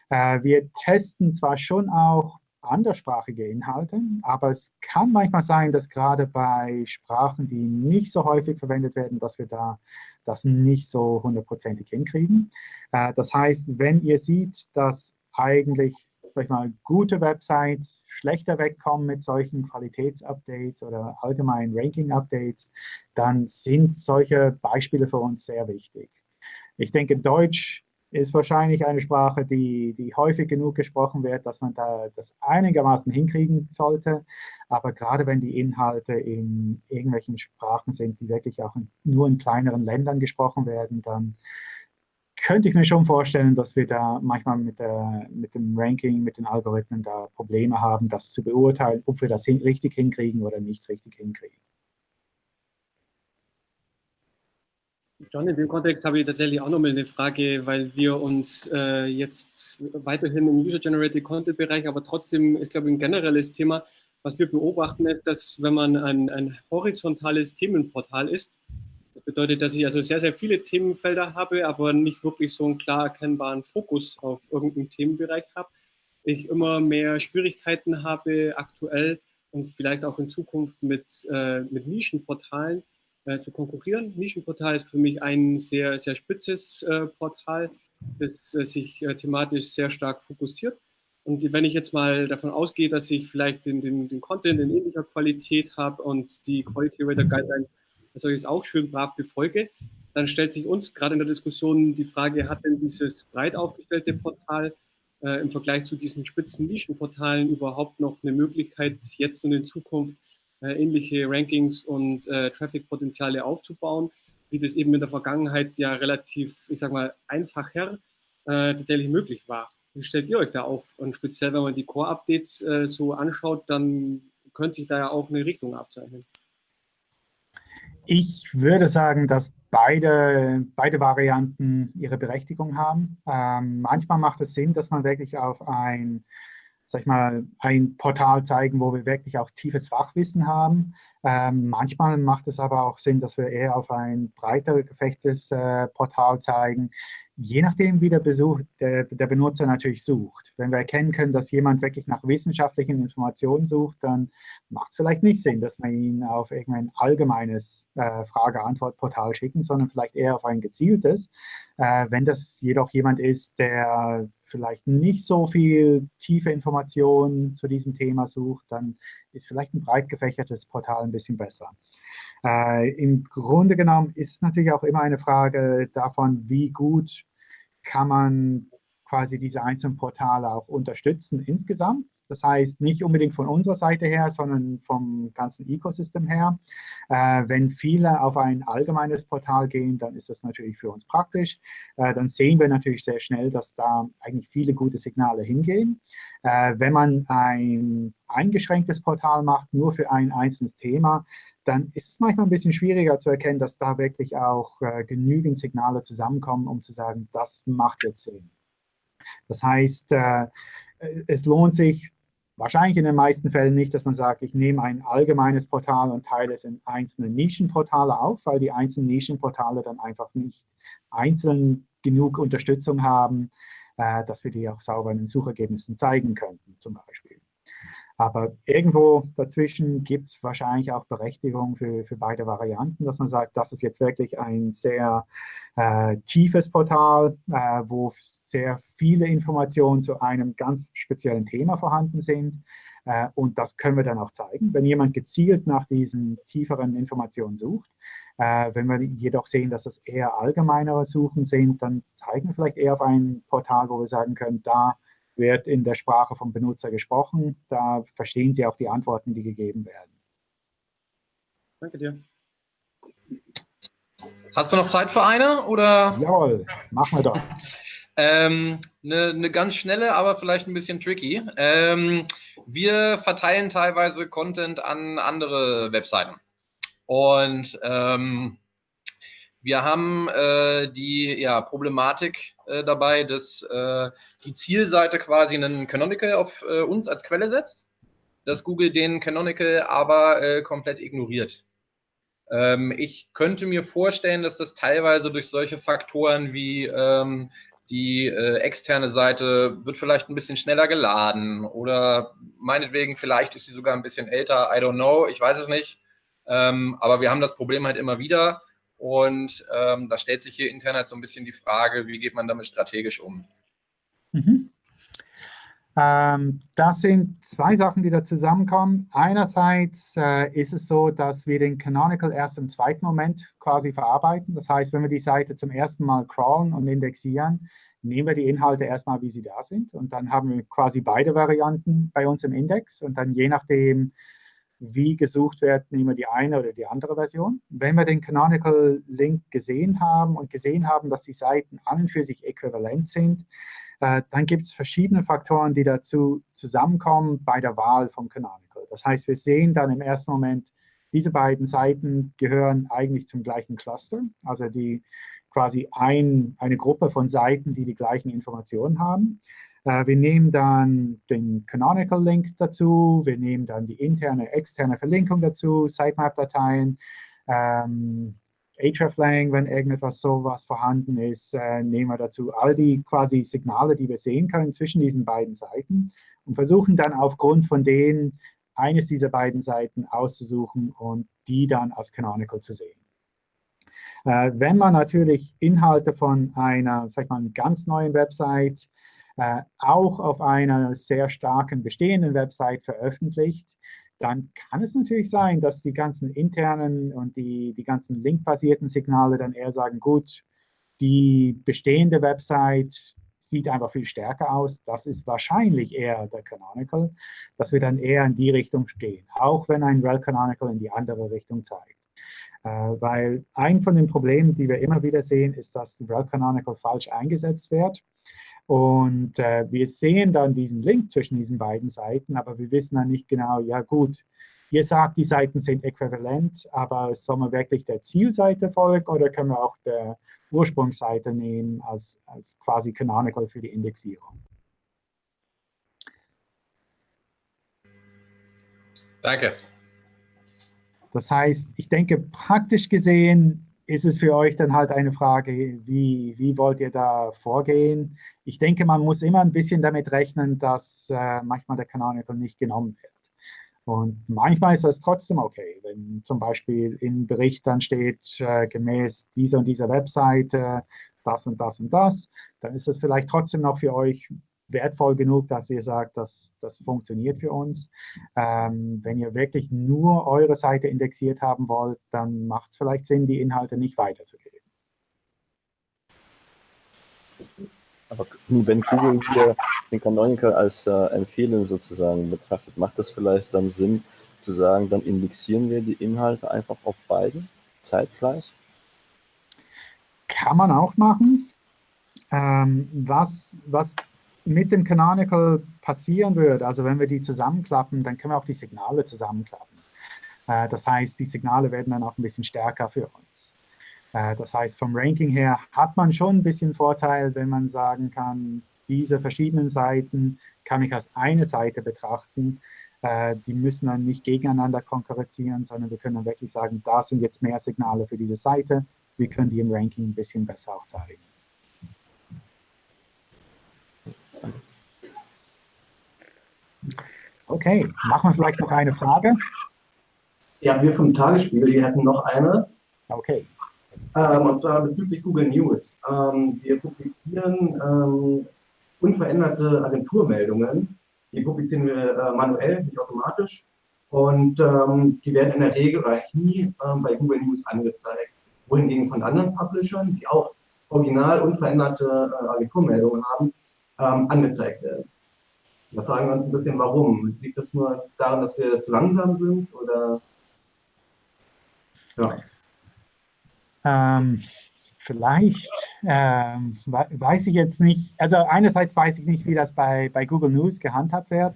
Äh, wir testen zwar schon auch anderssprachige Inhalte, aber es kann manchmal sein, dass gerade bei Sprachen, die nicht so häufig verwendet werden, dass wir da das nicht so hundertprozentig hinkriegen. Äh, das heißt, wenn ihr seht, dass eigentlich sag mal, gute Websites schlechter wegkommen mit solchen Qualitätsupdates oder allgemeinen Ranking-Updates, dann sind solche Beispiele für uns sehr wichtig. Ich denke, Deutsch ist wahrscheinlich eine Sprache, die, die häufig genug gesprochen wird, dass man da das einigermaßen hinkriegen sollte. Aber gerade wenn die Inhalte in irgendwelchen Sprachen sind, die wirklich auch in, nur in kleineren Ländern gesprochen werden, dann könnte ich mir schon vorstellen, dass wir da manchmal mit, der, mit dem Ranking, mit den Algorithmen da Probleme haben, das zu beurteilen, ob wir das hin, richtig hinkriegen oder nicht richtig hinkriegen. John, in dem Kontext habe ich tatsächlich auch nochmal eine Frage, weil wir uns äh, jetzt weiterhin im User-Generated Content-Bereich, aber trotzdem, ich glaube, ein generelles Thema, was wir beobachten, ist, dass wenn man ein, ein horizontales Themenportal ist, das bedeutet, dass ich also sehr, sehr viele Themenfelder habe, aber nicht wirklich so einen klar erkennbaren Fokus auf irgendeinen Themenbereich habe, ich immer mehr Schwierigkeiten habe aktuell und vielleicht auch in Zukunft mit, äh, mit Nischenportalen, äh, zu konkurrieren. Nischenportal ist für mich ein sehr, sehr spitzes äh, Portal, das äh, sich äh, thematisch sehr stark fokussiert. Und wenn ich jetzt mal davon ausgehe, dass ich vielleicht den, den, den Content in ähnlicher Qualität habe und die Quality Rater Guidelines dass ich es auch schön brav befolge, dann stellt sich uns gerade in der Diskussion die Frage, hat denn dieses breit aufgestellte Portal äh, im Vergleich zu diesen spitzen Nischenportalen überhaupt noch eine Möglichkeit, jetzt und in Zukunft ähnliche Rankings und äh, Traffic-Potenziale aufzubauen, wie das eben in der Vergangenheit ja relativ, ich sag mal, einfacher äh, tatsächlich möglich war. Wie stellt ihr euch da auf? Und speziell, wenn man die Core-Updates äh, so anschaut, dann könnte sich da ja auch eine Richtung abzeichnen. Ich würde sagen, dass beide, beide Varianten ihre Berechtigung haben. Ähm, manchmal macht es Sinn, dass man wirklich auf ein, sag ich mal, ein Portal zeigen, wo wir wirklich auch tiefes Fachwissen haben. Ähm, manchmal macht es aber auch Sinn, dass wir eher auf ein breiter gefächtes äh, Portal zeigen, je nachdem, wie der, Besuch, der, der, Benutzer natürlich sucht. Wenn wir erkennen können, dass jemand wirklich nach wissenschaftlichen Informationen sucht, dann macht es vielleicht nicht Sinn, dass wir ihn auf irgendein allgemeines äh, Frage-Antwort-Portal schicken, sondern vielleicht eher auf ein gezieltes. Äh, wenn das jedoch jemand ist, der vielleicht nicht so viel tiefe Informationen zu diesem Thema sucht, dann ist vielleicht ein breit gefächertes Portal ein bisschen besser. Äh, Im Grunde genommen ist es natürlich auch immer eine Frage davon, wie gut kann man quasi diese einzelnen Portale auch unterstützen insgesamt. Das heißt, nicht unbedingt von unserer Seite her, sondern vom ganzen Ecosystem her. Äh, wenn viele auf ein allgemeines Portal gehen, dann ist das natürlich für uns praktisch. Äh, dann sehen wir natürlich sehr schnell, dass da eigentlich viele gute Signale hingehen. Äh, wenn man ein eingeschränktes Portal macht, nur für ein einzelnes Thema, dann ist es manchmal ein bisschen schwieriger zu erkennen, dass da wirklich auch äh, genügend Signale zusammenkommen, um zu sagen, das macht jetzt Sinn. Das heißt, äh, es lohnt sich wahrscheinlich in den meisten Fällen nicht, dass man sagt, ich nehme ein allgemeines Portal und teile es in einzelne Nischenportale auf, weil die einzelnen Nischenportale dann einfach nicht einzeln genug Unterstützung haben, äh, dass wir die auch sauber in den Suchergebnissen zeigen könnten, zum Beispiel. Aber irgendwo dazwischen gibt es wahrscheinlich auch Berechtigung für, für beide Varianten, dass man sagt, das ist jetzt wirklich ein sehr äh, tiefes Portal, äh, wo sehr viele Informationen zu einem ganz speziellen Thema vorhanden sind. Äh, und das können wir dann auch zeigen. Wenn jemand gezielt nach diesen tieferen Informationen sucht, äh, wenn wir jedoch sehen, dass es eher allgemeinere Suchen sind, dann zeigen wir vielleicht eher auf ein Portal, wo wir sagen können, da wird in der Sprache vom Benutzer gesprochen. Da verstehen Sie auch die Antworten, die gegeben werden. Danke dir. Hast du noch Zeit für eine? Oder? Jawohl, machen wir doch. <laughs> ähm, eine, eine, ganz schnelle, aber vielleicht ein bisschen tricky. Ähm, wir verteilen teilweise Content an andere Webseiten. Und ähm, wir haben äh, die ja, Problematik äh, dabei, dass äh, die Zielseite quasi einen Canonical auf äh, uns als Quelle setzt, dass Google den Canonical aber äh, komplett ignoriert. Ähm, ich könnte mir vorstellen, dass das teilweise durch solche Faktoren wie ähm, die äh, externe Seite wird vielleicht ein bisschen schneller geladen oder meinetwegen vielleicht ist sie sogar ein bisschen älter, I don't know, ich weiß es nicht. Ähm, aber wir haben das Problem halt immer wieder und ähm, da stellt sich hier intern halt so ein bisschen die Frage, wie geht man damit strategisch um? Mhm. Ähm, das sind zwei Sachen, die da zusammenkommen. Einerseits äh, ist es so, dass wir den Canonical erst im zweiten Moment quasi verarbeiten. Das heißt, wenn wir die Seite zum ersten Mal crawlen und indexieren, nehmen wir die Inhalte erstmal, wie sie da sind. Und dann haben wir quasi beide Varianten bei uns im Index. Und dann je nachdem, wie gesucht wird, nehmen wir die eine oder die andere Version. Wenn wir den Canonical Link gesehen haben und gesehen haben, dass die Seiten an und für sich äquivalent sind, äh, dann gibt es verschiedene Faktoren, die dazu zusammenkommen bei der Wahl vom Canonical. Das heißt, wir sehen dann im ersten Moment, diese beiden Seiten gehören eigentlich zum gleichen Cluster, also die quasi ein, eine Gruppe von Seiten, die die gleichen Informationen haben. Äh, wir nehmen dann den Canonical Link dazu, wir nehmen dann die interne, externe Verlinkung dazu, Sitemap-Dateien, ähm, hreflang, wenn irgendetwas sowas vorhanden ist, äh, nehmen wir dazu all die quasi Signale, die wir sehen können zwischen diesen beiden Seiten und versuchen dann aufgrund von denen eines dieser beiden Seiten auszusuchen und die dann als Canonical zu sehen. Äh, wenn man natürlich Inhalte von einer, sag mal, ganz neuen Website auch auf einer sehr starken bestehenden Website veröffentlicht, dann kann es natürlich sein, dass die ganzen internen und die, die ganzen linkbasierten Signale dann eher sagen, gut, die bestehende Website sieht einfach viel stärker aus. Das ist wahrscheinlich eher der Canonical, dass wir dann eher in die Richtung gehen, auch wenn ein Rel Canonical in die andere Richtung zeigt. Äh, weil ein von den Problemen, die wir immer wieder sehen, ist, dass Rel Canonical falsch eingesetzt wird. Und äh, wir sehen dann diesen Link zwischen diesen beiden Seiten, aber wir wissen dann nicht genau, ja gut, ihr sagt, die Seiten sind äquivalent, aber soll man wirklich der Zielseite folgen oder können wir auch der Ursprungsseite nehmen als, als quasi Canonical für die Indexierung? Danke. Das heißt, ich denke, praktisch gesehen ist es für euch dann halt eine Frage, wie, wie wollt ihr da vorgehen? Ich denke, man muss immer ein bisschen damit rechnen, dass äh, manchmal der Canonical nicht genommen wird. Und manchmal ist das trotzdem okay, wenn zum Beispiel im Bericht dann steht, äh, gemäß dieser und dieser Webseite das und das und das, dann ist das vielleicht trotzdem noch für euch wertvoll genug, dass ihr sagt, dass das funktioniert für uns. Ähm, wenn ihr wirklich nur eure Seite indexiert haben wollt, dann macht es vielleicht Sinn, die Inhalte nicht weiterzugeben. Aber wenn Google hier den Canonical als äh, Empfehlung sozusagen betrachtet, macht das vielleicht dann Sinn zu sagen, dann indexieren wir die Inhalte einfach auf beiden zeitgleich? Kann man auch machen. Ähm, was, was mit dem Canonical passieren würde, also wenn wir die zusammenklappen, dann können wir auch die Signale zusammenklappen. Äh, das heißt, die Signale werden dann auch ein bisschen stärker für uns. Äh, das heißt, vom Ranking her hat man schon ein bisschen Vorteil, wenn man sagen kann, diese verschiedenen Seiten kann ich als eine Seite betrachten. Äh, die müssen dann nicht gegeneinander konkurrieren, sondern wir können dann wirklich sagen, da sind jetzt mehr Signale für diese Seite. Wir können die im Ranking ein bisschen besser auch zeigen. Okay, machen wir vielleicht noch eine Frage? Ja, wir vom Tagesspiegel, die hätten noch eine. Okay. Ähm, und zwar bezüglich Google News. Ähm, wir publizieren ähm, unveränderte Agenturmeldungen. Die publizieren wir äh, manuell, nicht automatisch. Und ähm, die werden in der Regel eigentlich nie ähm, bei Google News angezeigt. Wohingegen von anderen Publishern, die auch original unveränderte äh, Agenturmeldungen haben, ähm, angezeigt werden. Da fragen wir uns ein bisschen, warum. Liegt das nur daran, dass wir zu langsam sind oder ja. Ähm, vielleicht, ähm, weiß ich jetzt nicht, also einerseits weiß ich nicht, wie das bei, bei Google News gehandhabt wird.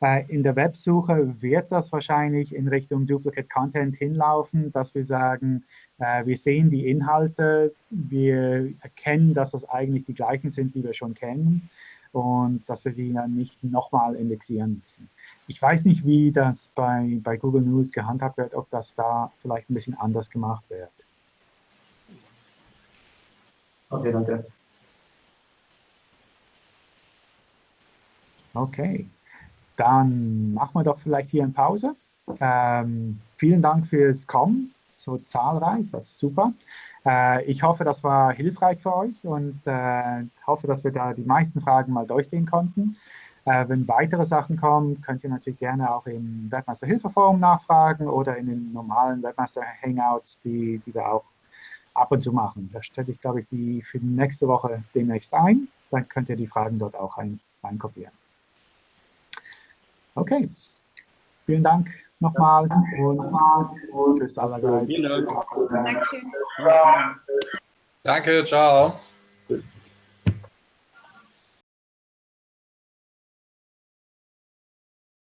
Äh, in der Websuche wird das wahrscheinlich in Richtung Duplicate Content hinlaufen, dass wir sagen, äh, wir sehen die Inhalte, wir erkennen, dass das eigentlich die gleichen sind, die wir schon kennen und dass wir die dann nicht nochmal indexieren müssen. Ich weiß nicht, wie das bei, bei Google News gehandhabt wird, ob das da vielleicht ein bisschen anders gemacht wird. Okay, danke. Okay, dann machen wir doch vielleicht hier eine Pause. Ähm, vielen Dank fürs Kommen, so zahlreich, das ist super. Äh, ich hoffe, das war hilfreich für euch und äh, hoffe, dass wir da die meisten Fragen mal durchgehen konnten. Äh, wenn weitere Sachen kommen, könnt ihr natürlich gerne auch im Webmaster Hilfeforum nachfragen oder in den normalen Webmaster Hangouts, die, die wir auch ab und zu machen. Da stelle ich, glaube ich, die für nächste Woche demnächst ein. Dann könnt ihr die Fragen dort auch rein, reinkopieren. Okay, vielen Dank nochmal und, tschüss allerseits. Danke, ciao.